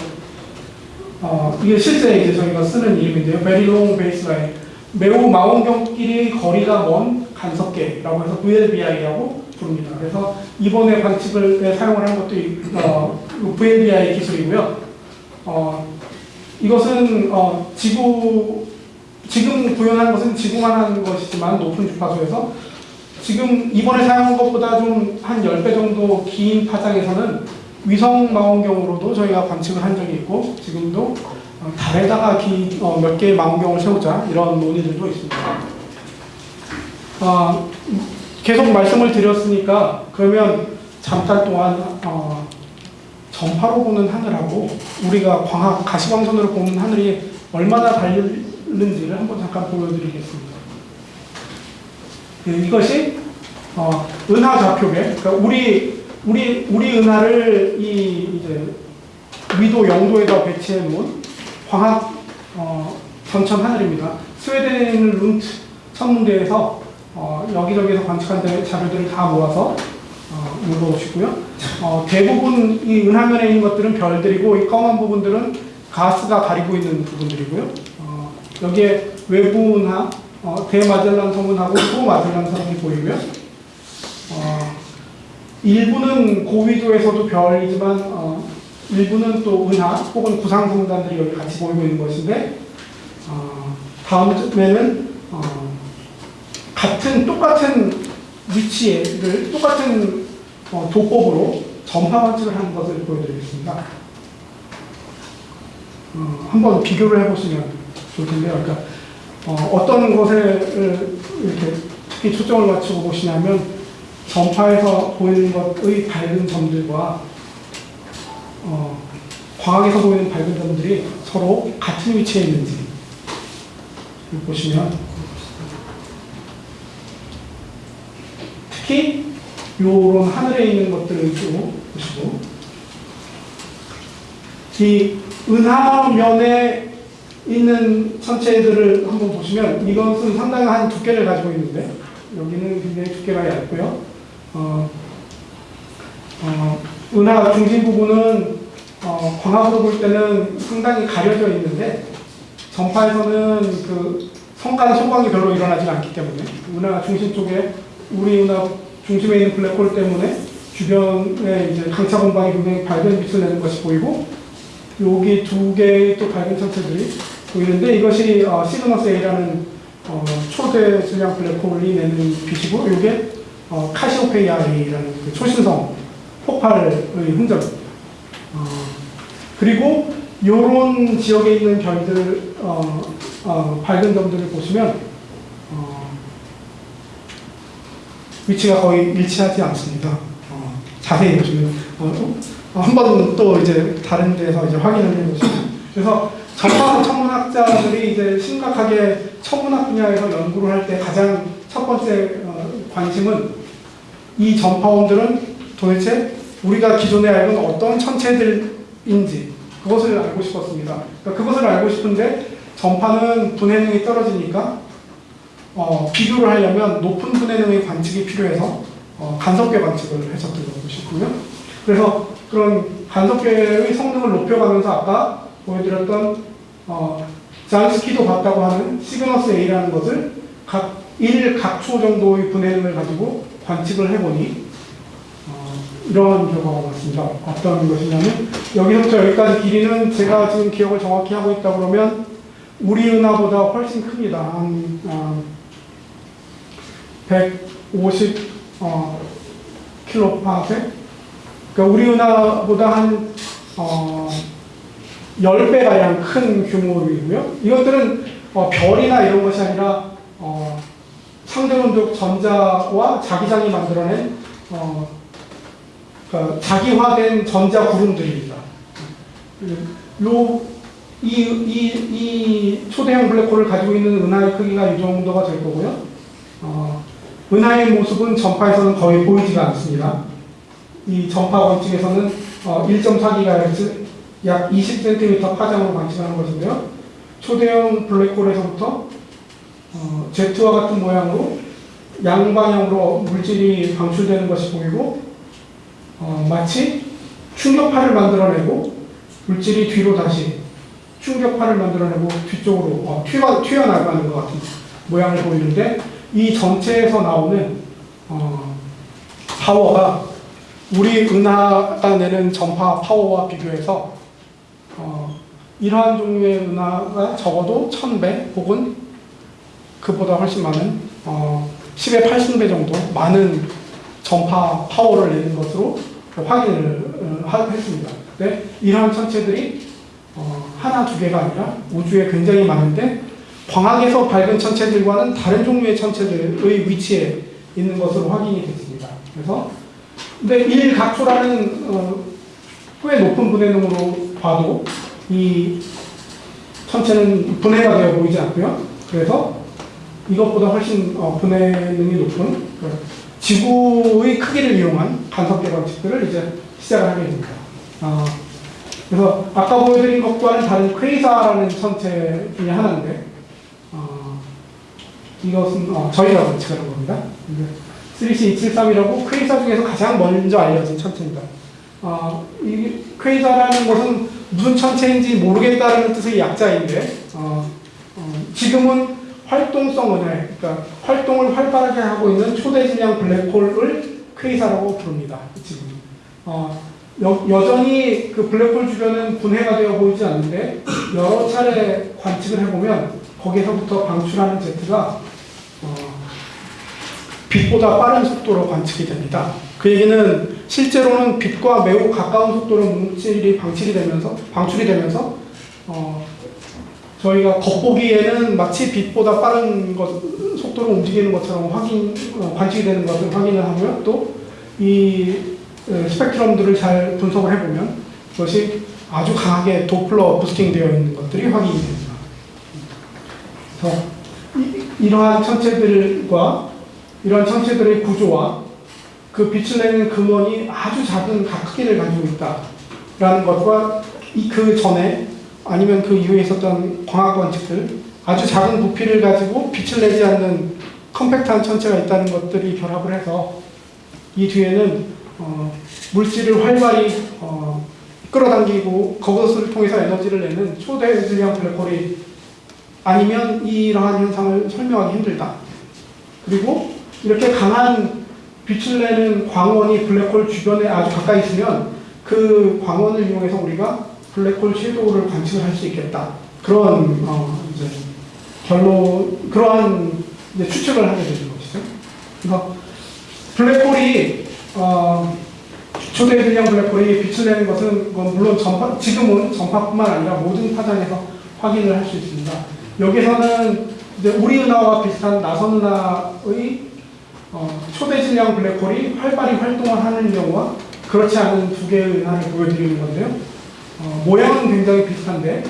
어, 이게 실제 이제 저희가 쓰는 이름인데요. Long Baseline 매우 망원경끼리 거리가 먼 간섭계라고 해서 VLBI라고 부릅니다. 그래서 이번에 관측을 사용을 한 것도 이- 어, VLBI 기술이고요. 어, 이것은 어, 지구 지금 구현한 것은 지구만 한 것이지만 높은 주파수에서 지금 이번에 사용한 것보다 좀 한 10배 정도 긴 파장에서는 위성 망원경으로도 저희가 관측을 한 적이 있고 지금도 어, 달에다가 기, 어, 몇 개의 망원경을 세우자 이런 논의들도 있습니다. 어, 계속 말씀을 드렸으니까 그러면 잠깐 동안 어, 전파로 보는 하늘하고 우리가 광학 가시광선으로 보는 하늘이 얼마나 다른지를 한번 잠깐 보여드리겠습니다. 네, 이것이 어, 은하 좌표계. 그러니까 우리 우리 우리 은하를 이 이제 위도 0도에다 배치해 놓은 광학 어, 전천 하늘입니다. 스웨덴 룬트 천문대에서 어, 여기저기서 관측한 데- 자료들을 다 모아서 어, 물어보시고요. 어, 대부분 이 은하면에 있는 것들은 별들이고 이 검은 부분들은 가스가 가리고 있는 부분들이고요. 어, 여기에 외부 은하, 어, 대마젤란 성운하고 소마젤란 성운이 보이고요. 어, 일부는 고위도에서도 별이지만 어, 일부는 또 은하 혹은 구상성단들이 여기 같이 보이고 있는 것인데 어, 다음에는 어, 같은 똑같은 위치를 똑같은 어, 도법으로 전파 관측을 하는 것을 보여드리겠습니다. 어, 한번 비교를 해보시면 좋을 텐데요. 그러니까 어, 떤 것에 이렇게 특히 초점을 맞추고 보시냐면 전파에서 보이는 것의 밝은 점들과 어, 광학에서 보이는 밝은 점들이 서로 같은 위치에 있는지 보시면 특히 요런 하늘에 있는 것들을 좀 보시고 이 은하면에 있는 천체들을 한번 보시면 이것은 상당한 두께를 가지고 있는데 여기는 굉장히 두께가 얇고요. 어, 어, 은하 중심 부분은 어, 광학으로 볼 때는 상당히 가려져 있는데 전파에서는 그 성간 소광이 별로 일어나지 않기 때문에 은하 중심 쪽에 우리 은하 중심에 있는 블랙홀 때문에 주변에 이제 강차 공방이 굉장히 밝은 빛을 내는 것이 보이고 여기 두 개의 또 밝은 천체들이 보이는데 이것이 어, 시그너스 A라는 어, 초대 질량 블랙홀이 내는 빛이고 이게 어, 카시오페이아라는 그 초신성 폭발의 흔적. 어, 그리고 요런 지역에 있는 별들 어, 어, 밝은 점들을 보시면 어, 위치가 거의 일치하지 않습니다. 어, 자세히 보시면 어, 한번또 이제 다른 데서 이제 확인을 해보시면 그래서 전파 천문학자들이 이제 심각하게 천문학 분야에서 연구를 할 때 가장 첫 번째 어, 관심은 이 전파원들은 도대체 우리가 기존에 알던 어떤 천체들인지 그것을 알고 싶었습니다. 그러니까 그것을 알고 싶은데 전파는 분해능이 떨어지니까 어, 비교를 하려면 높은 분해능의 관측이 필요해서 어, 간섭계 관측을 했었던 것이고요. 그래서 그런 간섭계의 성능을 높여가면서 아까 보여드렸던 어, 잔스키도 봤다고 하는 시그너스 A라는 것을 각 1각초 정도의 분해능을 가지고 관측을 해보니 어, 이러한 결과가 나왔습니다. 어떤 것이냐면 여기서부터 여기까지 길이는 제가 지금 기억을 정확히 하고 있다 그러면 우리 은하보다 훨씬 큽니다. 한 어, 150 어, 킬로파세? 그러니까 우리 은하보다 한 어, 10배가량 큰 규모이고요. 이것들은 어, 별이나 이런 것이 아니라 어, 상대운동 전자와 자기장이 만들어낸 어, 그러니까 자기화된 전자 구름들입니다. 요, 이, 이, 이 초대형 블랙홀을 가지고 있는 은하의 크기가 이 정도가 될 거고요. 어, 은하의 모습은 전파에서는 거의 보이지가 않습니다. 이 전파 원칙에서는 어, 1.4GHz 약 20cm 파장으로 관측하는 것인데요. 초대형 블랙홀에서부터 어, Z와 같은 모양으로 양방향으로 물질이 방출되는 것이 보이고 어, 마치 충격파를 만들어내고 물질이 뒤로 다시 충격파를 만들어내고 뒤쪽으로 어, 튀어, 튀어나가는 것 같은 모양을 보이는데 이 전체에서 나오는 어, 파워가 우리 은하가 내는 전파 파워와 비교해서 어, 이러한 종류의 은하가 적어도 1000배 혹은 그보다 훨씬 많은 어, 10의 80배 정도 많은 전파 파워를 내는 것으로 확인을 어, 하- 했습니다. 네, 이러한 천체들이 어, 하나 두 개가 아니라 우주에 굉장히 많은데 광학에서 밝은 천체들과는 다른 종류의 천체들의 위치에 있는 것으로 확인이 됐습니다. 그래서 근데 1각초라는 어, 꽤 높은 분해능으로 봐도 이 천체는 분해가 되어 보이지 않고요. 그래서 이것보다 훨씬 어, 분해능이 높은 그 지구의 크기를 이용한 간섭계 관측들을 이제 시작을 하게 됩니다. 어, 그래서 아까 보여드린 것과는 다른 퀘이사라는 천체 중에 하나인데 어, 이것은 어, 저희가 관측하는 겁니다. 3C273이라고 퀘이사 중에서 가장 먼저 알려진 천체입니다. 어, 이 퀘이사라는 것은 무슨 천체인지 모르겠다는 뜻의 약자인데 어, 어, 지금은 활동성 은하, 그러니까 활동을 활발하게 하고 있는 초대 질량 블랙홀을 퀘이사라고 부릅니다. 지금 어, 여, 여전히 그 블랙홀 주변은 분해가 되어 보이지 않는데 여러 차례 관측을 해보면 거기서부터 방출하는 제트가 어, 빛보다 빠른 속도로 관측이 됩니다. 그 얘기는 실제로는 빛과 매우 가까운 속도로 물질이 방출이 되면서 방출이 되면서 어, 저희가 겉보기에는 마치 빛보다 빠른 것, 속도로 움직이는 것처럼 확인 어, 관측이 되는 것을 확인을 하고요. 또 이 스펙트럼들을 잘 분석을 해보면 그것이 아주 강하게 도플러 부스팅 되어 있는 것들이 확인이 됩니다. 그래서 이, 이러한 천체들과 이러한 천체들의 구조와 그 빛을 내는 근원이 아주 작은 각 크기를 가지고 있다라는 것과 이그 전에 아니면 그 이후에 있었던 광학 관측들 아주 작은 부피를 가지고 빛을 내지 않는 컴팩트한 천체가 있다는 것들이 결합을 해서 이 뒤에는 어, 물질을 활발히 어, 끌어당기고 그것을 통해서 에너지를 내는 초대 질량 블랙홀이 아니면 이러한 현상을 설명하기 힘들다. 그리고 이렇게 강한 빛을 내는 광원이 블랙홀 주변에 아주 가까이 있으면 그 광원을 이용해서 우리가 블랙홀 섀도우를 관측을 할 수 있겠다. 그런 어, 이제 결론 그러한 이제 추측을 하게 되는 것이죠. 블랙홀이 어, 초대 질량 블랙홀이 빛을 내는 것은 물론 전파, 지금은 전파뿐만 아니라 모든 파장에서 확인을 할 수 있습니다. 여기서는 이제 우리 은하와 비슷한 나선 은하의 어, 초대 질량 블랙홀이 활발히 활동을 하는 경우와 그렇지 않은 두 개의 은하를 보여드리는 건데요. 어, 모양은 굉장히 비슷한데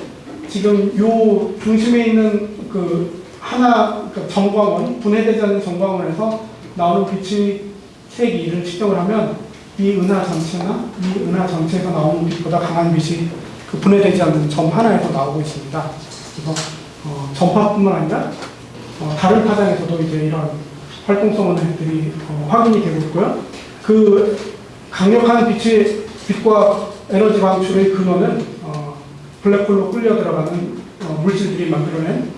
지금 요 중심에 있는 그 하나 그 정광원 분해되지 않는 정광원에서 나오는 빛의 색이를 측정을 하면 이 은하 전체나 이 은하 전체에서 나오는 빛보다 강한 빛이 그 분해되지 않는 점 하나에서 나오고 있습니다. 그래서 어, 전파뿐만 아니라 어, 다른 파장에서도 이제 이런 활동성 은하들이 어, 확인이 되고 있고요. 그 강력한 빛의 빛과 에너지 방출의 근원은 어, 블랙홀로 끌려 들어가는 어, 물질들이 만들어낸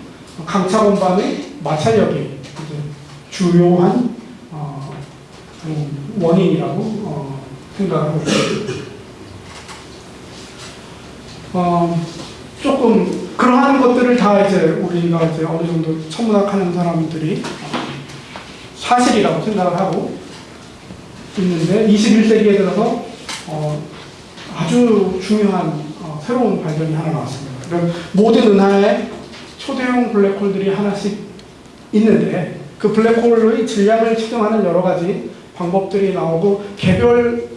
강차원반의 마찰력이 이제 주요한 어, 음, 원인이라고 어, 생각하고 있습니다. 어, 조금 그러한 것들을 다 이제 우리가 이제 어느 정도 천문학 하는 사람들이 어, 사실이라고 생각을 하고 있는데 21세기에 들어서 어, 아주 중요한 어, 새로운 발견이 하나 나왔습니다. 모든 은하에 초대형 블랙홀들이 하나씩 있는데 그 블랙홀의 질량을 측정하는 여러 가지 방법들이 나오고 개별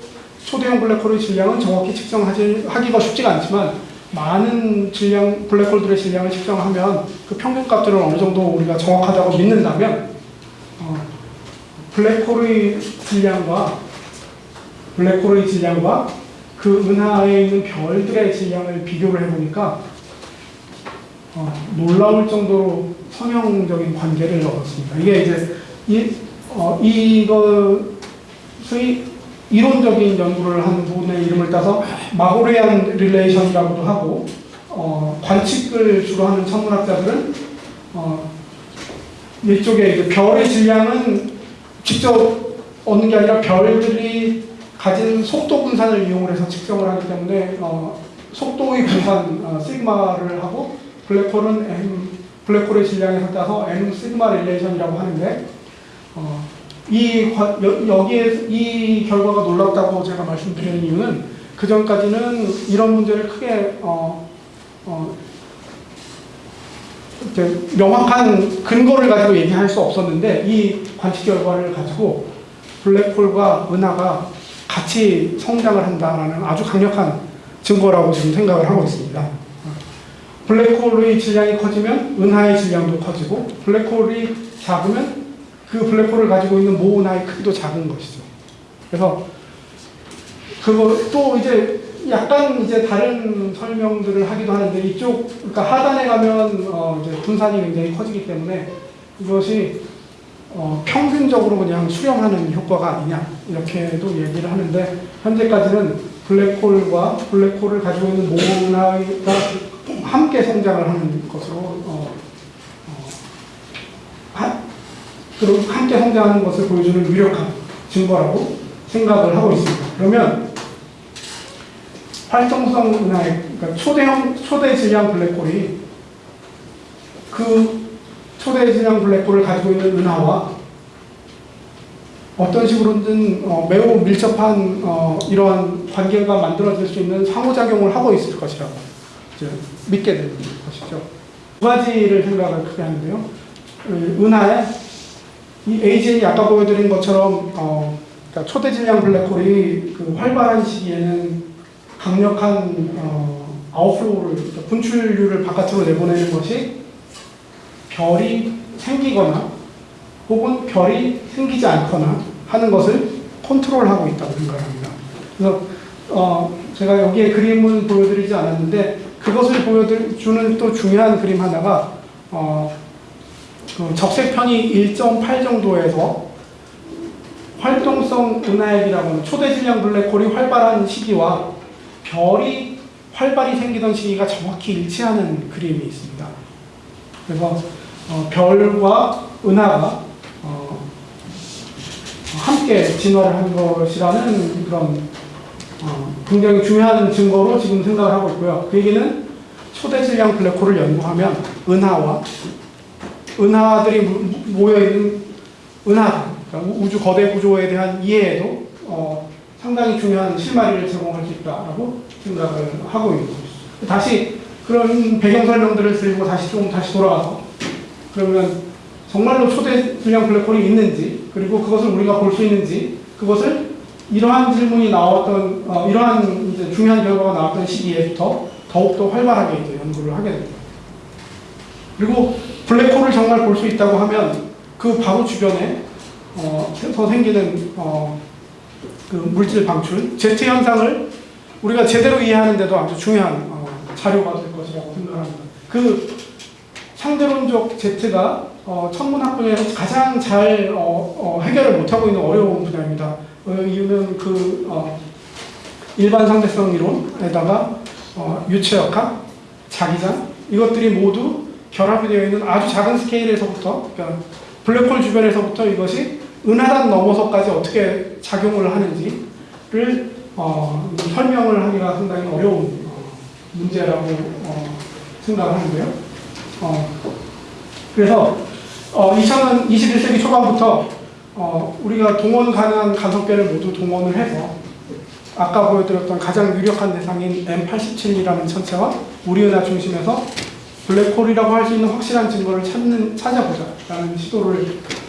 초대형 블랙홀의 질량은 정확히 측정하기가 쉽지가 않지만 많은 질량 블랙홀들의 질량을 측정하면 그 평균값들을 어느 정도 우리가 정확하다고 믿는다면 어, 블랙홀의 질량과 블랙홀의 질량과 그 은하에 있는 별들의 질량을 비교를 해보니까 어, 놀라울 정도로 성형적인 관계를 얻었습니다. 이게 이제 이, 어, 이것의 이론적인 연구를 한 분의 이름을 따서 Magorrian relation이라고도 하고 어, 관측을 주로 하는 천문학자들은 어, 이쪽에 이제 별의 질량은 직접 얻는 게 아니라 별들이 가진 속도 분산을 이용을 해서 측정을 하기 때문에 어, 속도의 분산 어, 시그마를 하고 블랙홀은 M 블랙홀의 질량에서 따서 M 시그마 릴레이션이라고 하는데 어, 이 과- 여, 여기에 이 결과가 놀랍다고 제가 말씀드리는 이유는 그 전까지는 이런 문제를 크게 어, 어, 명확한 근거를 가지고 얘기할 수 없었는데 이 관측 결과를 가지고 블랙홀과 은하가 같이 성장을 한다라는 아주 강력한 증거라고 지금 생각을 하고 있습니다. 블랙홀의 질량이 커지면 은하의 질량도 커지고 블랙홀이 작으면 그 블랙홀을 가지고 있는 모 은하의 크기도 작은 것이죠. 그래서 그거 또 이제 약간 이제 다른 설명들을 하기도 하는데 이쪽 그러니까 하단에 가면 어 이제 분산이 굉장히 커지기 때문에 이것이 어 평균적으로 그냥 수렴하는 효과가 아니냐 이렇게도 얘기를 하는데 현재까지는 블랙홀과 블랙홀을 가지고 있는 모나가 함께 성장을 하는 것으로 어, 어, 하, 그리고 함께 성장하는 것을 보여주는 유력한 증거라고 생각을 하고 있습니다. 그러면 활동성 은하의 그러니까 초대형 초대 질량 블랙홀이 그 초대 질량 블랙홀을 가지고 있는 은하와 어떤 식으로든 어, 매우 밀접한 어, 이러한 관계가 만들어질 수 있는 상호작용을 하고 있을 것이라고 믿게 되는 것이죠. 두 가지를 생각을 크게 하는데요. 그 은하에 이 AGN이 아까 보여드린 것처럼 어, 그러니까 초대 질량 블랙홀이 그 활발한 시기에는 강력한 어, outflow를 그러니까 분출류를 바깥으로 내보내는 것이 별이 생기거나 혹은 별이 생기지 않거나 하는 것을 컨트롤하고 있다고 생각합니다. 그래서 어, 제가 여기에 그림은 보여드리지 않았는데 그것을 보여주는 또 중요한 그림 하나가 어, 그 적색편이 1.8 정도에서 활동성 은하액이라고 하는 초대 질량 블랙홀이 활발한 시기와 별이 활발히 생기던 시기가 정확히 일치하는 그림이 있습니다. 그래서 어, 별과 은하가 어, 함께 진화를 한 것이라는 그런 어, 굉장히 중요한 증거로 지금 생각을 하고 있고요. 그 얘기는 초대 질량 블랙홀을 연구하면 은하와 은하들이 모여 있는 은하, 그러니까 우- 우주 거대 구조에 대한 이해에도 어, 상당히 중요한 실마리를 제공할 수 있다라고 생각을 하고 있는 거죠. 다시 그런 배경 설명들을 들고 다시 좀 다시 돌아가서 그러면 정말로 초대 불량 블랙홀이 있는지 그리고 그것을 우리가 볼 수 있는지 그것을 이러한 질문이 나왔던 어, 이러한 이제 중요한 결과가 나왔던 시기에부터 더욱더 활발하게 이제 연구를 하게 됩니다. 그리고 블랙홀을 정말 볼 수 있다고 하면 그 바로 주변에 어, 서 생기는 어, 그 물질 방출, 제트 현상을 우리가 제대로 이해하는데도 아주 중요한 어, 자료가 될 것이라고 생각합니다. 그 상대론적 제트가 어, 천문학 분야에서 가장 잘 어, 어, 해결을 못하고 있는 어려운 분야입니다. 어, 이유는 그 어, 일반 상대성 이론에다가 어, 유체역학, 자기장 이것들이 모두 결합이 되어 있는 아주 작은 스케일에서부터 그러니까 블랙홀 주변에서부터 이것이 은하단 넘어서까지 어떻게 작용을 하는지를 어, 설명을 하기가 상당히 어려운 어, 문제라고 어, 생각을 하는데요. 어, 그래서 어, 2000년 21세기 초반부터 어, 우리가 동원 가능한 간섭계를 모두 동원을 해서 아까 보여드렸던 가장 유력한 대상인 M87이라는 천체와 우리 은하 중심에서 블랙홀이라고 할 수 있는 확실한 증거를 찾는 찾아보자라는 시도를 어,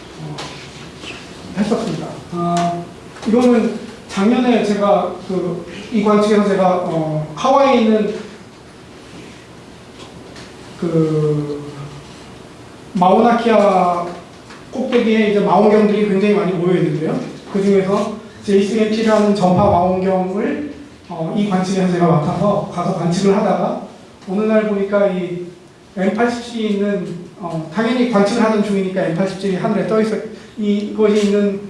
했었습니다. 아, 이거는 작년에 제가 그 이 관 측에서 제가 어, 하와이에 있는 그 마우나키아 꼭대기에 이제 망원경들이 굉장히 많이 모여 있는데요. 그 중에서 JCMT라는 전파 망원경을 어, 이 관측에서 제가 맡아서 가서 관측을 하다가 어느 날 보니까 이 M87이 있는 어, 당연히 관측을 하는 중이니까 M87이 하늘에 떠 있어 이것이 있는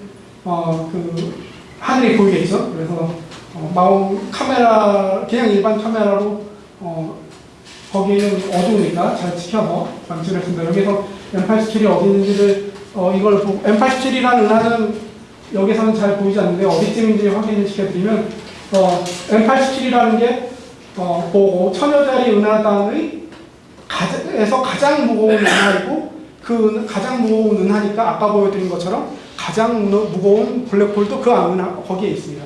어, 그 하늘이 보이겠죠. 그래서 어, 마운 카메라 그냥 일반 카메라로 어, 거기는 어두우니까 잘 지켜서 관측을 했습니다. 여기서 M87이 어디 있는지를 어, 이걸 보고 M87이라는 은하는 여기서는 잘 보이지 않는데 어디쯤인지 확인을 시켜드리면 어, M87이라는 게 어, 보고 천여짜리 은하단의 가장에서 가장 무거운 은하이고 그 은- 가장 무거운 은하니까 아까 보여드린 것처럼 가장 무- 무거운 블랙홀도 그 은하 거기에 있습니다.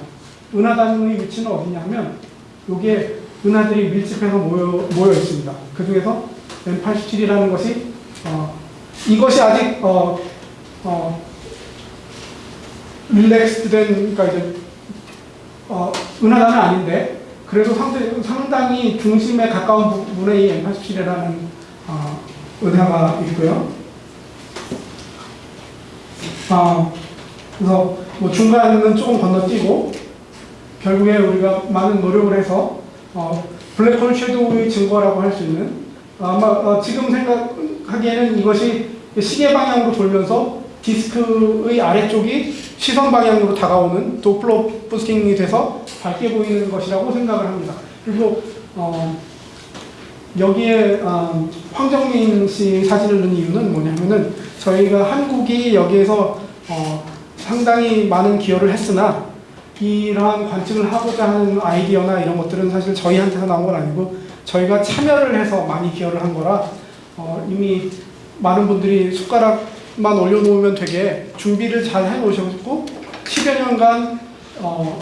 은하단의 위치는 어디냐면 여기에 은하들이 밀집해서 모여 모여 있습니다. 그 중에서 M87이라는 것이 어, 이것이 아직 어, 어, 릴렉스된 그러니까 이제 어, 은하단은 아닌데 그래도 상당히 중심에 가까운 부분에 이 M87이라는 어, 은하가 있고요. 어, 그래서 뭐 중간은 조금 건너뛰고 결국에 우리가 많은 노력을 해서 어, 블랙홀 섀도우의 증거라고 할 수 있는 아마 어, 지금 생각하기에는 이것이 시계 방향으로 돌면서 디스크의 아래쪽이 시선 방향으로 다가오는 도플러 부스팅이 돼서 밝게 보이는 것이라고 생각을 합니다. 그리고 어, 여기에 어, 황정민 씨 사진을 넣은 이유는 뭐냐면은 저희가 한국이 여기에서 어, 상당히 많은 기여를 했으나 이러한 관측을 하고자 하는 아이디어나 이런 것들은 사실 저희한테서 나온 건 아니고 저희가 참여를 해서 많이 기여를 한 거라 어, 이미 많은 분들이 숟가락 만 올려놓으면 되게 준비를 잘 해놓으셨고 10여 년간 어,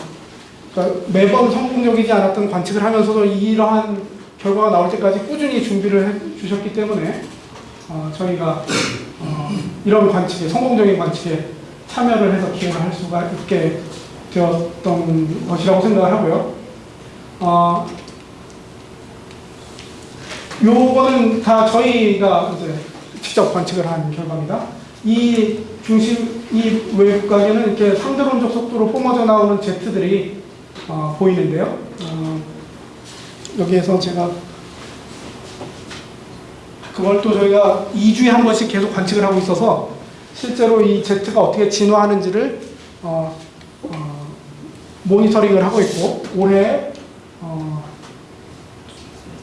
그러니까 매번 성공적이지 않았던 관측을 하면서도 이러한 결과가 나올 때까지 꾸준히 준비를 해 주셨기 때문에 어, 저희가 어, 이런 관측에 성공적인 관측에 참여를 해서 기여를 할 수가 있게 되었던 것이라고 생각을 하고요. 어, 요거는 다 저희가 이제 직접 관측을 한 결과입니다. 이 중심, 이 외곽에는 이렇게 상대론적 속도로 뿜어져 나오는 제트들이 어, 보이는데요. 어, 여기에서 제가 그걸 또 저희가 2주에 한 번씩 계속 관측을 하고 있어서 실제로 이 제트가 어떻게 진화하는지를 어, 어, 모니터링을 하고 있고 올해 어,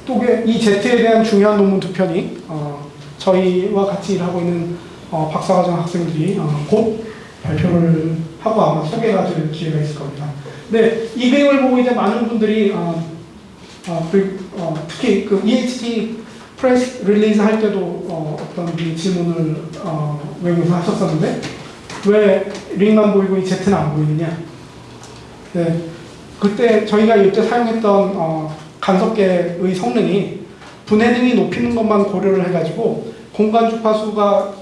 또이 제트에 대한 중요한 논문 두 편이 어, 저희와 같이 일하고 있는 어, 박사과정 학생들이 어, 곧 발표를 하고 아마 소개가 될 기회가 있을 겁니다. 네, 이 그림을 보고 이제 많은 분들이 어, 어, 그, 어, 특히 그 EHT press release 할 때도 어, 떤 질문을 어, 외국에서 하셨었는데 왜 링만 보이고 이 제트는 안 보이느냐? 네, 그때 저희가 이때 사용했던 어, 간섭계의 성능이 분해능이 높이는 것만 고려를 해가지고 공간 주파수가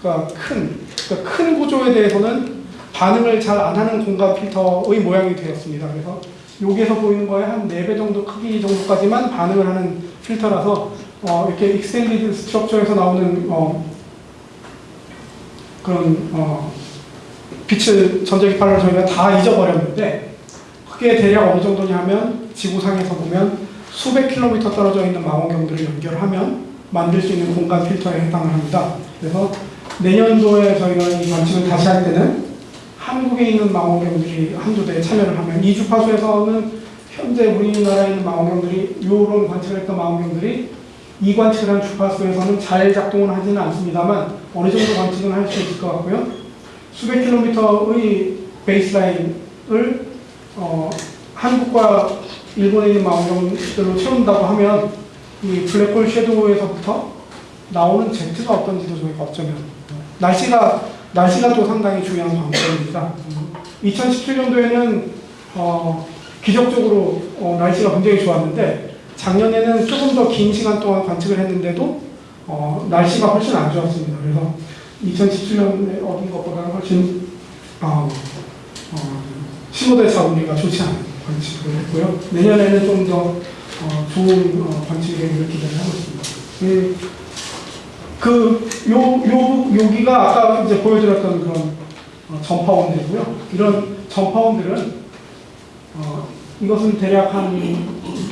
그러니까 큰, 그러니까 큰 구조에 대해서는 반응을 잘 안 하는 공간 필터의 모양이 되었습니다. 그래서 여기에서 보이는 거에 한 4배 정도 크기 정도까지만 반응을 하는 필터라서 어, 이렇게 extended structure에서 나오는 어, 그런 어, 빛을 전자기파를 저희가 다 잊어버렸는데 그게 대략 어느 정도냐 하면 지구상에서 보면 수백 킬로미터 떨어져 있는 망원경들을 연결하면 만들 수 있는 공간 필터에 해당을 합니다. 그래서 내년도에 저희가 이 관측을 다시 할 때는 한국에 있는 망원경들이 한두 대에 참여를 하면 이 주파수에서는 현재 우리나라에 있는 망원경들이 이런 관측을 했던 망원경들이 이 관측을 한 주파수에서는 잘 작동은 하지는 않습니다만 어느 정도 관측은 할 수 있을 것 같고요. 수백 킬로미터의 베이스라인을 어, 한국과 일본에 있는 망원경들로 채운다고 하면 이 블랙홀 섀도우에서부터 나오는 Z가 어떤지도 저희가 어쩌면 날씨가 날씨가 또 상당히 중요한 관건입니다. 2017년도에는 어, 기적적으로 어, 날씨가 굉장히 좋았는데 작년에는 조금 더 긴 시간 동안 관측을 했는데도 어, 날씨가 훨씬 안 좋았습니다. 그래서 2017년에 얻은 것보다 훨씬 어, 어, 신호대사 운리가 좋지 않은 관측을 했고요. 내년에는 좀더 어, 좋은 어, 관측 계획을 기대를 하고 있습니다. 음, 그, 요, 요, 여기가 아까 이제 보여드렸던 그런 어, 전파원들이고요. 이런 전파원들은, 어, 이것은 대략 한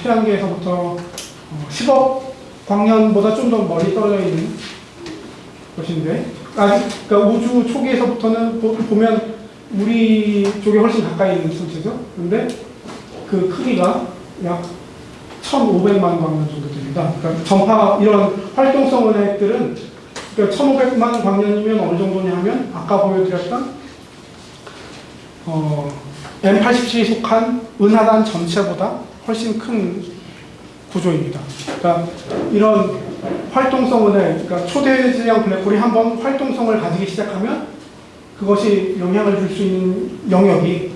태양계에서부터 어, 10억 광년보다 좀 더 멀리 떨어져 있는 것인데, 아직, 그러니까 우주 초기에서부터는 보, 보면 우리 쪽에 훨씬 가까이 있는 천체죠. 근데 그 크기가 약 1,500만 광년 정도 됩니다. 그러니까 전파 이런 활동성 은하액들은 그러니까 1,500만 광년이면 어느 정도냐 하면 아까 보여드렸던 어, M87이 속한 은하단 전체보다 훨씬 큰 구조입니다. 그러니까 이런 활동성 은하액, 그러니까 초대 질량 블랙홀이 한번 활동성을 가지기 시작하면 그것이 영향을 줄 수 있는 영역이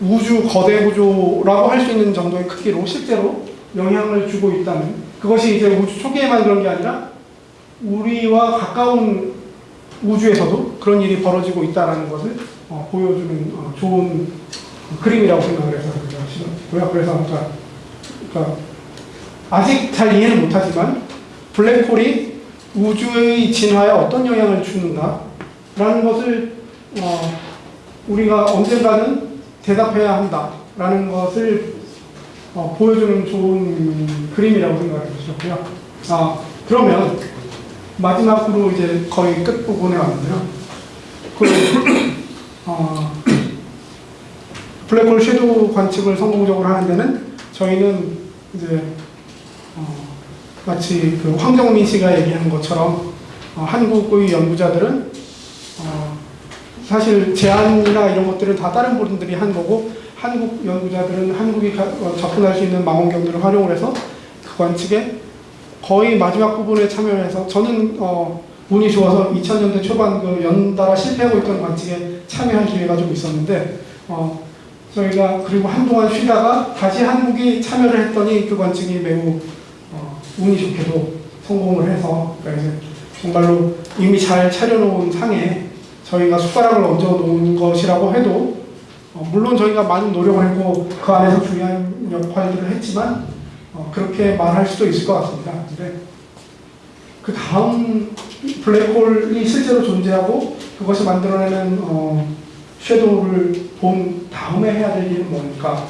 우주 거대 구조라고 할 수 있는 정도의 크기로 실제로 영향을 주고 있다는 그것이 이제 우주 초기에만 그런 게 아니라 우리와 가까운 우주에서도 그런 일이 벌어지고 있다는 것을 어, 보여주는 어, 좋은 그림이라고 생각을 해서 그렇고요. 그래서 그러니까, 그러니까 아직 잘 이해는 못하지만 블랙홀이 우주의 진화에 어떤 영향을 주는가라는 것을 어, 우리가 언젠가는 대답해야 한다라는 것을 어, 보여주는 좋은 그림이라고 생각을 주셨고요. 아, 그러면 마지막으로 이제 거의 끝부분에 왔는데요. 그, 어, 블랙홀 섀도우 관측을 성공적으로 하는 데는 저희는 이제 어, 마치 그 황정민 씨가 얘기한 것처럼 어, 한국의 연구자들은 어, 사실 제안이나 이런 것들은 다 다른 분들이 한 거고 한국 연구자들은 한국이 가- 어, 접근할 수 있는 망원경들을 활용을 해서 그 관측에 거의 마지막 부분에 참여해서 저는 어, 운이 좋아서 2000년대 초반 그 연달아 실패하고 있던 관측에 참여할 기회가 좀 있었는데 어, 저희가 그리고 한동안 쉬다가 다시 한국이 참여를 했더니 그 관측이 매우 어, 운이 좋게도 성공을 해서 그러니까 정말로 이미 잘 차려놓은 상에 저희가 숟가락을 얹어 놓은 것이라고 해도 어, 물론 저희가 많은 노력을 했고 그 안에서 중요한 역할들을 했지만 어, 그렇게 말할 수도 있을 것 같습니다. 근데 그 다음 블랙홀이 실제로 존재하고 그것이 만들어내는 어, 섀도우를 본 다음에 해야 될 일은 뭡니까?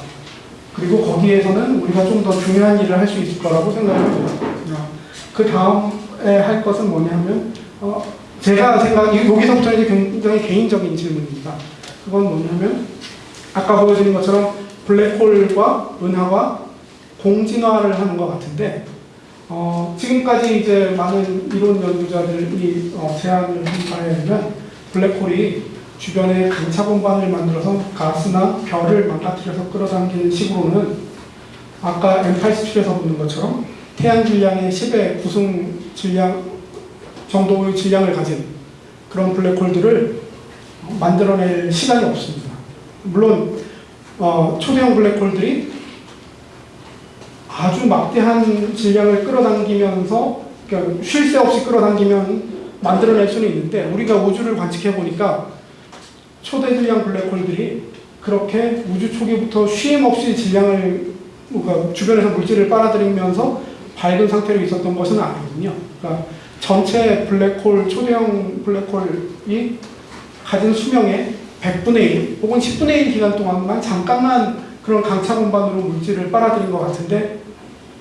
그리고 거기에서는 우리가 좀 더 중요한 일을 할 수 있을 거라고 생각을 합니다. 그 다음에 할 것은 뭐냐면 어, 제가 생각 여기서부터 이제 굉장히 개인적인 질문입니다. 그건 뭐냐면 아까 보여드린 것처럼 블랙홀과 은하와 공진화를 하는 것 같은데 어, 지금까지 이제 많은 이론 연구자들이 어, 제안을 한 바에 의하면 블랙홀이 주변에 강차 공간을 만들어서 가스나 별을 망가뜨려서 끌어당기는 식으로는 아까 M87에서 보는 것처럼 태양 질량의 10의 구승 질량 정도의 질량을 가진 그런 블랙홀들을 만들어낼 시간이 없습니다. 물론 어, 초대형 블랙홀들이 아주 막대한 질량을 끌어당기면서 그러니까 쉴 새 없이 끌어당기면 만들어낼 수는 있는데 우리가 우주를 관측해 보니까 초대 질량 블랙홀들이 그렇게 우주 초기부터 쉼 없이 질량을 뭔가 주변에서 물질을 빨아들이면서 밝은 상태로 있었던 것은 아니거든요. 그러니까 전체 블랙홀 초대형 블랙홀이 가진 수명의 100분의 1 혹은 10분의 1 기간 동안만 잠깐만 그런 강차 공간으로 물질을 빨아들인 것 같은데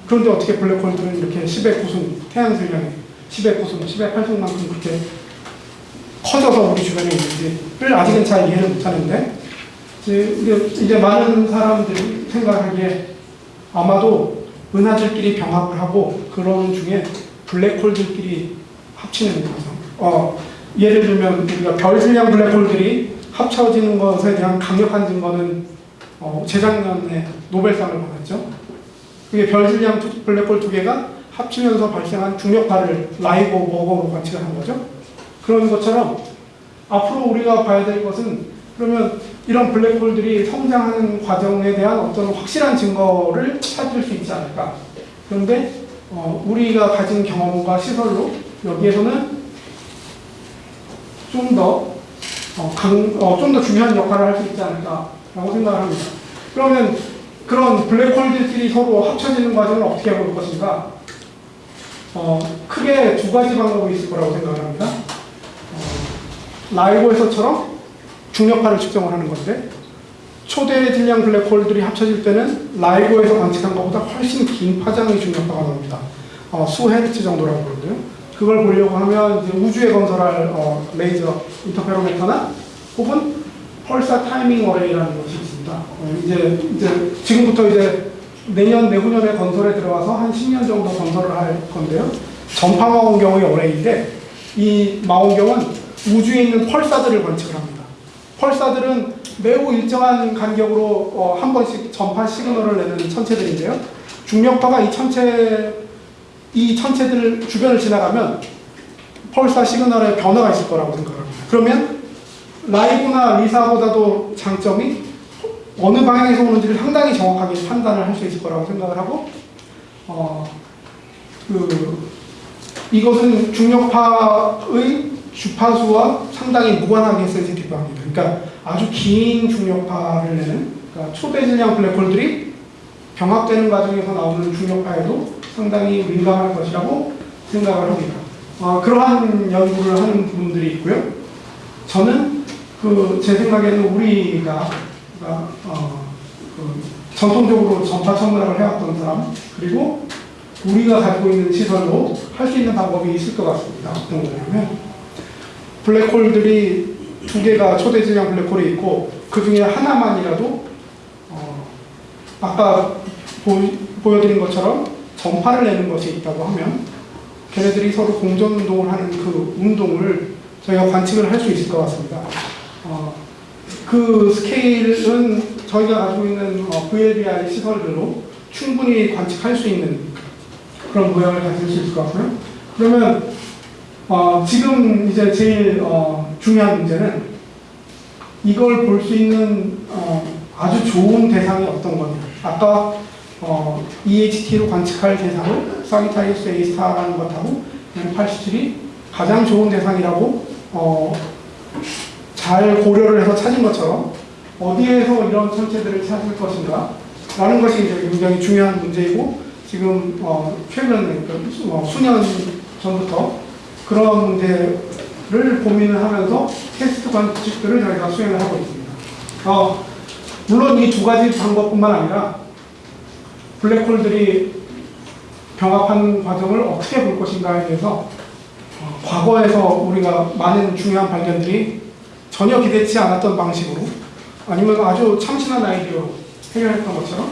그런데 어떻게 블랙홀들은 이렇게 10의 구승, 태양 질량의 10의 구승, 10의 8승만큼 그렇게 커져서 우리 주변에 있는지를 아직은 잘 이해를 못하는데 이제- 이제 많은 사람들이 생각하기에 아마도 은하들끼리 병합을 하고 그런 중에 블랙홀들끼리 합치는 과정. 어, 예를 들면 우리가 별 질량 블랙홀들이 합쳐지는 것에 대한 강력한 증거는 어, 재작년에 노벨상을 받았죠. 그게 별 질량 두- 블랙홀 두 개가 합치면서 발생한 중력파를 라이고 버거로 관측을 한 거죠. 그런 것처럼 앞으로 우리가 봐야 될 것은 그러면 이런 블랙홀들이 성장하는 과정에 대한 어떤 확실한 증거를 찾을 수 있지 않을까. 그런데 어, 우리가 가진 경험과 시설로 여기에서는 좀더 어, 강, 어, 중요한 역할을 할 수 있지 않을까라고 생각을 합니다. 그러면 그런 블랙홀들끼리 서로 합쳐지는 과정을 어떻게 볼 것인가? 어, 크게 두 가지 방법이 있을 거라고 생각을 합니다. 어, 라이고에서처럼 중력파를 측정을 하는 건데 초대 질량 블랙홀들이 합쳐질 때는 라이고에서 관측한 것보다 훨씬 긴 파장의 중력파가 나옵니다. 어, 수 헤르츠 정도라고 그러거든요. 그걸 보려고 하면 이제 우주에 건설할 어, laser interferometer나 혹은 pulsar timing array라는 것이 있습니다. 어, 이제 이제 지금부터 이제 내년 내후년에 건설에 들어가서 한 10년 정도 건설을 할 건데요. 전파 망원경의 어레이인데 이 망원경은 우주에 있는 펄사들을 관측을 합니다. 펄사들은 매우 일정한 간격으로 어, 한 번씩 전파 시그널을 내는 천체들인데요. 중력파가 이 천체 이 천체들 주변을 지나가면 펄사 시그널에 변화가 있을 거라고 생각합니다. 그러면 라이브나 리사보다도 장점이 어느 방향에서 오는지를 상당히 정확하게 판단을 할 수 있을 거라고 생각을 하고 어, 그 이것은 중력파의 주파수와 상당히 무관하게 sensitive 합니다. 그러니까 아주 긴 중력파를 내는 그러니까 초대 질량 블랙홀들이 병합되는 과정에서 나오는 중력파에도 상당히 민감할 것이라고 생각을 합니다. 어, 그러한 연구를 하는 분들이 있고요. 저는 그 제 생각에는 우리가 그러니까, 어, 그 전통적으로 전파 천문학을 해왔던 사람 그리고 우리가 가지고 있는 시설로 할 수 있는 방법이 있을 것 같습니다. 어떤 거냐면 블랙홀들이 두 개가 초대 질량 블랙홀이 있고 그 중에 하나만이라도 어, 아까 보, 보여드린 것처럼 전파를 내는 것이 있다고 하면 걔네들이 서로 공전 운동을 하는 그 운동을 저희가 관측을 할 수 있을 것 같습니다. 어, 그 스케일은 저희가 가지고 있는 어, VLBI 시설들로 충분히 관측할 수 있는 그런 모양을 가질 수 있을 것 같고요. 그러면 어, 지금 이제 제일 어, 중요한 문제는 이걸 볼 수 있는 어, 아주 좋은 대상이 어떤 거냐. 아까 어, EHT로 관측할 대상을 사기타리우스 A 스타라는 것하고 M87이 가장 좋은 대상이라고 어, 잘 고려를 해서 찾은 것처럼 어디에서 이런 천체들을 찾을 것인가 라는 것이 이제 굉장히 중요한 문제이고 지금 어, 최근 그 수- 어, 수년 전부터 그런 문제를 고민을 하면서 테스트 관측들을 저희가 수행을 하고 있습니다. 어, 물론 이 두 가지 방법뿐만 아니라 블랙홀들이 병합하는 과정을 어떻게 볼 것인가에 대해서 어, 과거에서 우리가 많은 중요한 발견들이 전혀 기대치 않았던 방식으로 아니면 아주 참신한 아이디어로 해결했던 것처럼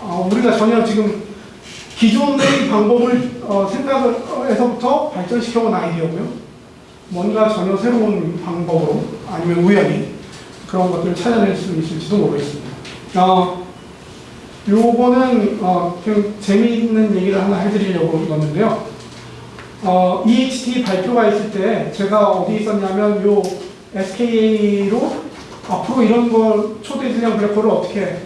어, 우리가 전혀 지금 기존의 방법을 어, 생각에서부터 발전시켜온 아이디어고요. 뭔가 전혀 새로운 방법으로 아니면 우연히 그런 것들을 찾아낼 수 있을지도 모르겠습니다. 어, 요거는 어, 좀 재미있는 얘기를 하나 해드리려고 넣었는데요. 어, EHT 발표가 있을 때 제가 어디 있었냐면 요 SKA로 앞으로 이런 걸 초대 질량 블랙홀을 어떻게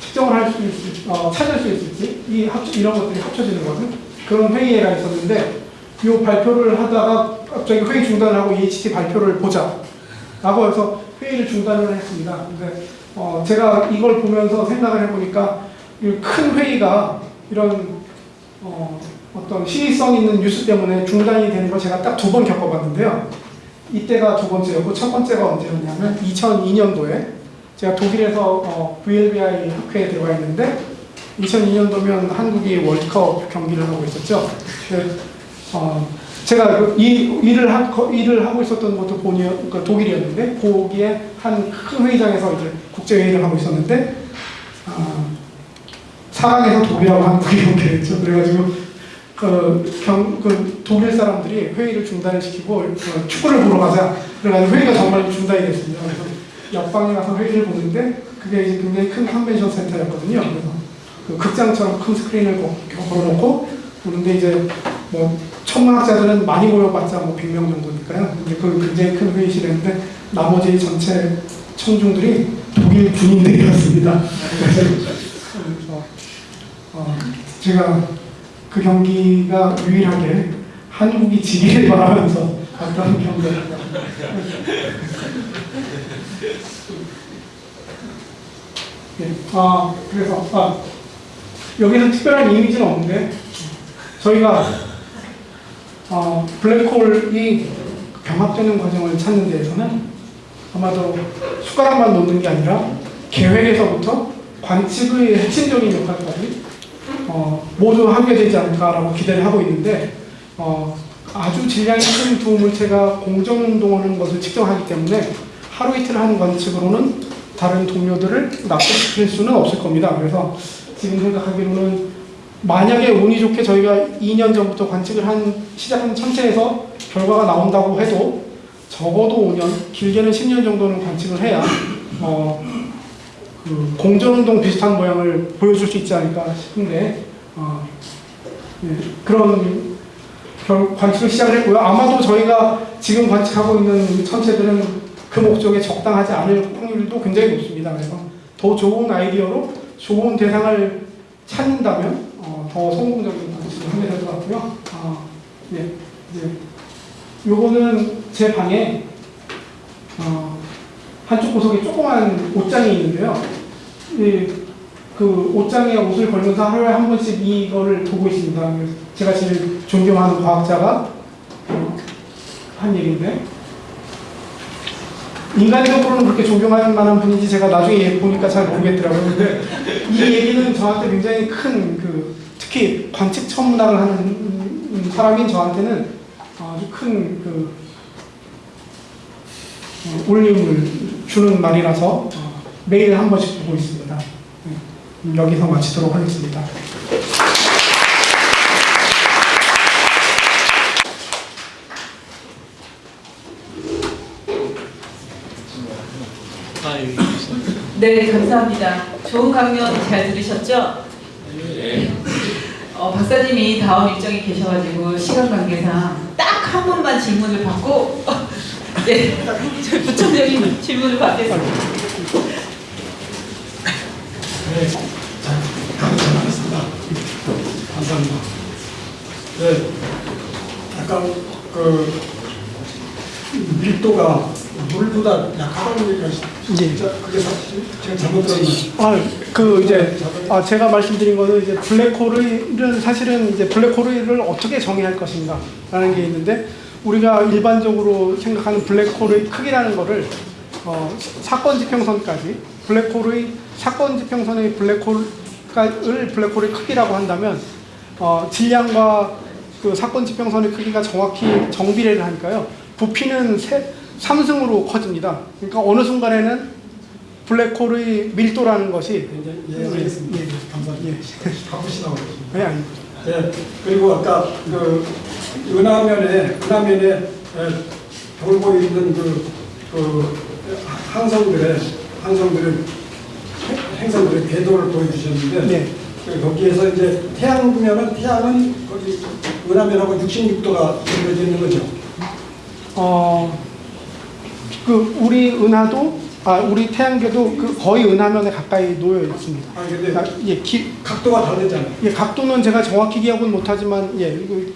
측정을 할 수 있을지, 어, 찾을 수 있을지 이 합, 이런 것들이 합쳐지는 거는 그런 회의가 있었는데 요 발표를 하다가 갑자기 회의 중단을 하고 EHT 발표를 보자 라고 해서 회의를 중단을 했습니다. 근데 어, 제가 이걸 보면서 생각을 해보니까 이 큰 회의가 이런 어, 어떤 시의성 있는 뉴스 때문에 중단이 되는 걸 제가 딱 두 번 겪어봤는데요. 이때가 두 번째였고 첫 번째가 언제였냐면 2002년도에 제가 독일에서 어, VLBI 학회에 들어가 있는데 2002년도면 한국이 월드컵 경기를 하고 있었죠. 그, 어, 제가 그 이, 일을, 하, 거- 일을 하고 있었던 것도 본이, 그 독일이었는데 거기에 한 큰 회의장에서 이제 국제 회의를 하고 있었는데 어, 사랑해서 독일하고 한국이 연결했죠. 그래가지고 그, 경, 그 독일 사람들이 회의를 중단을 시키고 어, 축구를 보러 가자. 그래가지고 회의가 정말 중단이 됐습니다. 그래서 옆방에 가서 회의를 보는데 그게 이제 굉장히 큰 컨벤션 센터였거든요. 그래서 그 극장처럼 큰 스크린을 거- 걸어놓고 보는데 이제 뭐 천문학자들은 많이 모여봤자 뭐 100명 정도니까요. 근데 그 굉장히 큰 회의실이었는데 나머지 전체 청중들이 독일 군인들이었습니다. 어, 제가 그 경기가 유일하게 한국이 지기를 바라면서 봤던 경기입니다. 네, 아 그래서 아, 여기는 특별한 이미지는 없는데 저희가 어, 블랙홀이 병합되는 과정을 찾는 데에서는 아마도 숟가락만 놓는 게 아니라 계획에서부터 관측의 핵심적인 역할까지 어, 모두 하게 되지 않을까라고 기대를 하고 있는데 어, 아주 질량이 큰 두 물체가 공정운동하는 것을 측정하기 때문에 하루 이틀 하는 관측으로는 다른 동료들을 납득시킬 수는 없을 겁니다. 그래서 지금 생각하기로는 만약에 운이 좋게 저희가 2년 전부터 관측을 한 시작한 천체에서 결과가 나온다고 해도 적어도 5년, 길게는 10년 정도는 관측을 해야 어, 그 공전운동 비슷한 모양을 보여줄 수 있지 않을까 싶은데 어, 예, 그런 결, 관측을 시작을 했고요. 아마도 저희가 지금 관측하고 있는 천체들은 그 목적에 적당하지 않을 확률도 굉장히 높습니다. 그래서 더 좋은 아이디어로 좋은 대상을 찾는다면 어, 더 성공적인 관측을 하게 될 것 같고요. 어, 예, 이제 요거는 제 방에 어, 한쪽 구석에 조그만 옷장이 있는데요. 이, 그 옷장에 옷을 걸면서 하루에 한 번씩 이거를 보고 있습니다. 제가 제일 존경하는 과학자가 어, 한 얘기인데 인간적으로는 그렇게 존경할 만한 분인지 제가 나중에 보니까 잘 모르겠더라고요. 근데 이 얘기는 저한테 굉장히 큰 그 특히 관측 천문학을 하는 사람인 저한테는 아주 큰그 어, 울림을 주는 말이라서 어, 매일 한 번씩 보고 있습니다. 네, 여기서 마치도록 하겠습니다. 네, 감사합니다. 좋은 강연 잘 들으셨죠? 어, 박사님이 다음 일정이 계셔가지고 시간 관계상 딱 한 번만 질문을 받고 네, 저희 부천적인 질문을 받겠습니다. 네, 자, 감사합니다. 감사합니다. 네, 약간 그 밀도가 물보다 약하다는 얘기가 예. 진짜 그게 사실 제가 잘못 들었나? 아, 그 이제 아, 제가 말씀드린 거는 이제 블랙홀은 사실은 이제 블랙홀을 어떻게 정의할 것인가라는 게 있는데 우리가 일반적으로 생각하는 블랙홀의 크기라는 거를 어, 사건 지평선까지 블랙홀의 사건 지평선의 블랙홀을 블랙홀의 크기라고 한다면 어, 질량과 그 사건 지평선의 크기가 정확히 정비례를 하니까요 부피는 세, 3승으로 커집니다. 그러니까 어느 순간에는 블랙홀의 밀도라는 것이 이제 이해하겠습니다. 예, 예. 감사합니다. 예. 바쁘시다고 그러십니다. 네, 아닙니다. 네, 그리고 아까 그 은하면에 은하면에 에, 돌고 있는 그, 그 항성들의 항성들의 행성들의 궤도를 보여주셨는데 네. 그 거기에서 이제 태양 보면은 태양은 거기 은하면하고 66도가 연결되어 있는 거죠. 어, 그 우리 은하도 아 우리 태양계도 그 거의 은하면에 가까이 놓여 있습니다. 아 근데 그러니까 예, 기, 각도가 다르잖아요. 예, 각도는 제가 정확히 기억은 못하지만 예, 일-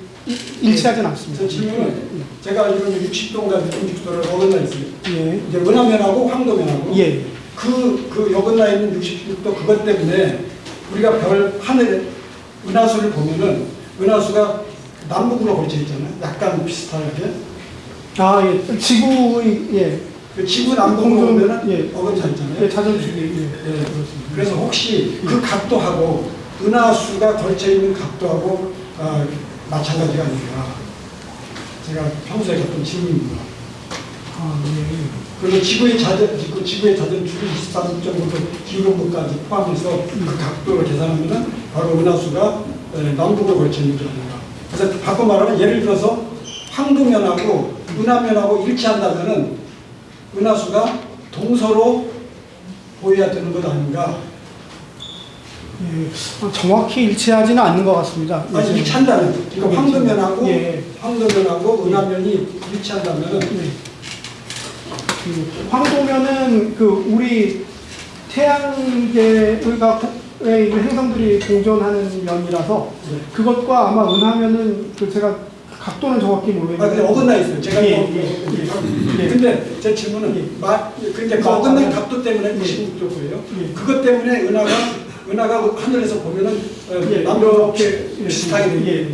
일치하진 않습니다. 저 질문은 제가 알기로는 60도인가 66도를 어긋나 있어요. 예, 이제 은하면하고 황도면하고 예, 그, 그 여근나 있는 66도 그것 때문에 우리가 별 하늘에 은하수를 보면은 은하수가 남북으로 걸쳐 있잖아요. 약간 비슷하게. 아 예, 지구의 예, 그 지구 남북으로 공전- 보면은 예. 어긋나 있잖아요. 예 자전축이 예, 예. 그렇습니다. 그래서 혹시 그 각도하고 은하수가 걸쳐 있는 각도하고 아, 마찬가지가 아닌가. 제가 평소에 갖던 질문입니다. 아 예. 그리고 지구의 자전, 지구, 지구의 자전축이 23.5도 기울음부까지 포함해서 그 각도를 계산하면은 바로 은하수가 에, 남북으로 걸쳐 있는 게 아닌가. 그래서 바꿔 말하면 예를 들어서 황도면하고 은하면하고 일치한다면은 은하수가 동서로 보여야 되는 것 아닌가. 예, 어, 정확히 일치하지는 않는 것 같습니다. 예, 아니 일치한다면, 그러니까 황도면하고 예. 황도면하고 은하면이 일치한다면은 네. 그 황도면은 그 우리 태양계가 의 행성들이 공존하는 면이라서 네. 그것과 아마 은하면은 그 제가 각도는 정확히 아, 근데 모르겠는데 어긋나 있어요. 제가 예, 이거- 예, 예. 근데 제 질문은 마, 근데 그 마- 어긋난 예. 각도 때문에 예. 96도고요. 예. 그것 때문에 은하가 은하가 하늘에서 보면은 어, 예, 남북 이렇게 예, 비슷하게. 예,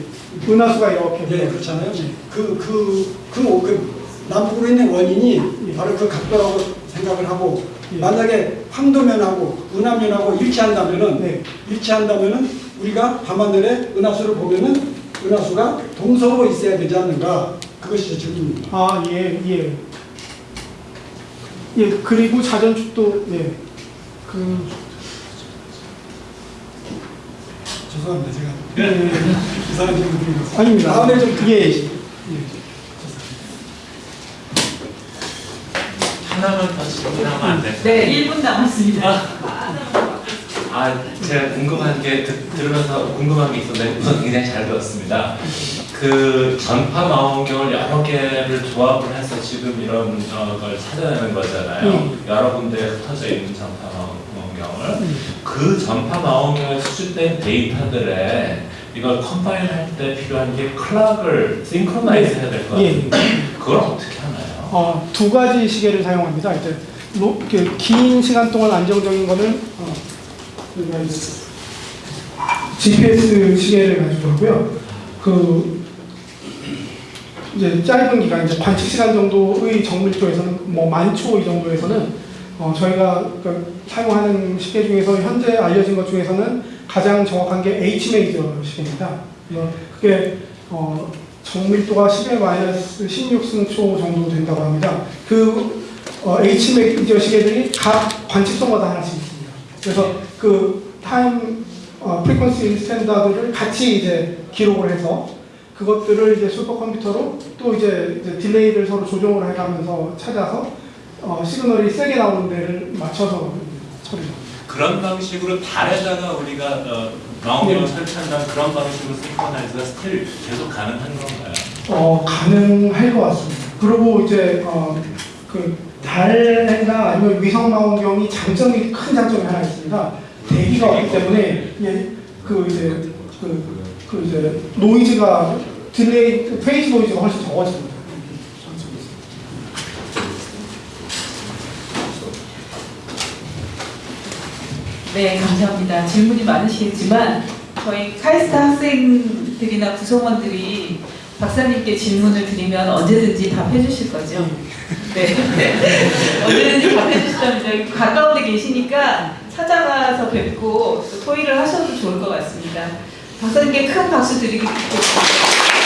은하수가 이렇게 예, 그렇잖아요. 예. 그, 그, 그, 그 남북으로 있는 원인이 예. 바로 그 각도라고 생각을 하고 예. 만약에 황도면하고 은하면하고 일치한다면은 네. 일치한다면은 우리가 밤하늘에 은하수를 보면은 은하수가 동서로 있어야 되지 않는가 그것이 제 질문입니다. 아, 예, 예. 예, 그리고 자전축도, 예. 그, 죄송합니다 제가 예, [LAUGHS] 이상한 질문 같습니다. 아닙니다. 다음에 좀 예. 하나만 더 질문하면 안 돼요? 네, 1분 남았습니다. 아, [LAUGHS] 제가 궁금한 게 듣, 들으면서 궁금한 게 있었는데 우선 굉장히 잘 들었습니다. 그 전파 망원경을 여러 개를 조합을 해서 지금 이런 어, 걸 찾아내는 거잖아요. 음. 여러 군데에 흩어져 있는 전파 망원경을 음. 그 전파 망원경에 수집된 데이터들에 이걸 컴파일 할 때 필요한 게 clock을 synchronize 해야 될것 예. 같은데 그걸 어떻게 하나요? 어, 두 가지 시계를 사용합니다. 이제 로, 그, 긴 시간 동안 안정적인 거는 어, 우리가 GPS 시계를 가지고 하고요. 그 이제 짧은 기간, 이제 관측 시간 정도의 정밀도에서는 뭐 만초 이 정도에서는 어, 저희가 그 사용하는 시계 중에서 현재 알려진 것 중에서는 가장 정확한 게 H 메이저 시계입니다. 어, 그게 어, 정밀도가 10의 마이너스 16승초 정도 된다고 합니다. 그 어, H 메이저 시계들이 각 관측소마다 하나씩 있습니다. 그래서 그 time 어, frequency standard를 같이 이제 기록을 해서 그것들을 이제 슈퍼컴퓨터로 또 이제, 이제 delay를 서로 조정을 해가면서 찾아서 어, 시그널이 세게 나오는 데를 맞춰서 처리합니다. 그런 방식으로 달에다가 우리가 어, 망원경을 네. 설치한다는 그런 방식으로 synchronize가 still 계속 가능한 건가요? 어, 가능할 것 같습니다. 그리고 이제 어, 그 달이나 아니면 위성 망원경이 장점이 큰 장점이 하나 있습니다. 대기가 없기 때문에 예, 그 이제 그, 그 이제 노이즈가 delay phase noise가 훨씬 적어집니다. 네, 감사합니다. 질문이 많으시겠지만 저희 카이스트 학생들이나 구성원들이 박사님께 질문을 드리면 언제든지 답해 주실 거죠? 네. [LAUGHS] 언제든지 답해 주시다면 가까운 데 계시니까 찾아가서 뵙고 또 토의를 하셔도 좋을 것 같습니다. 박사님께 큰 박수 드리겠습니다.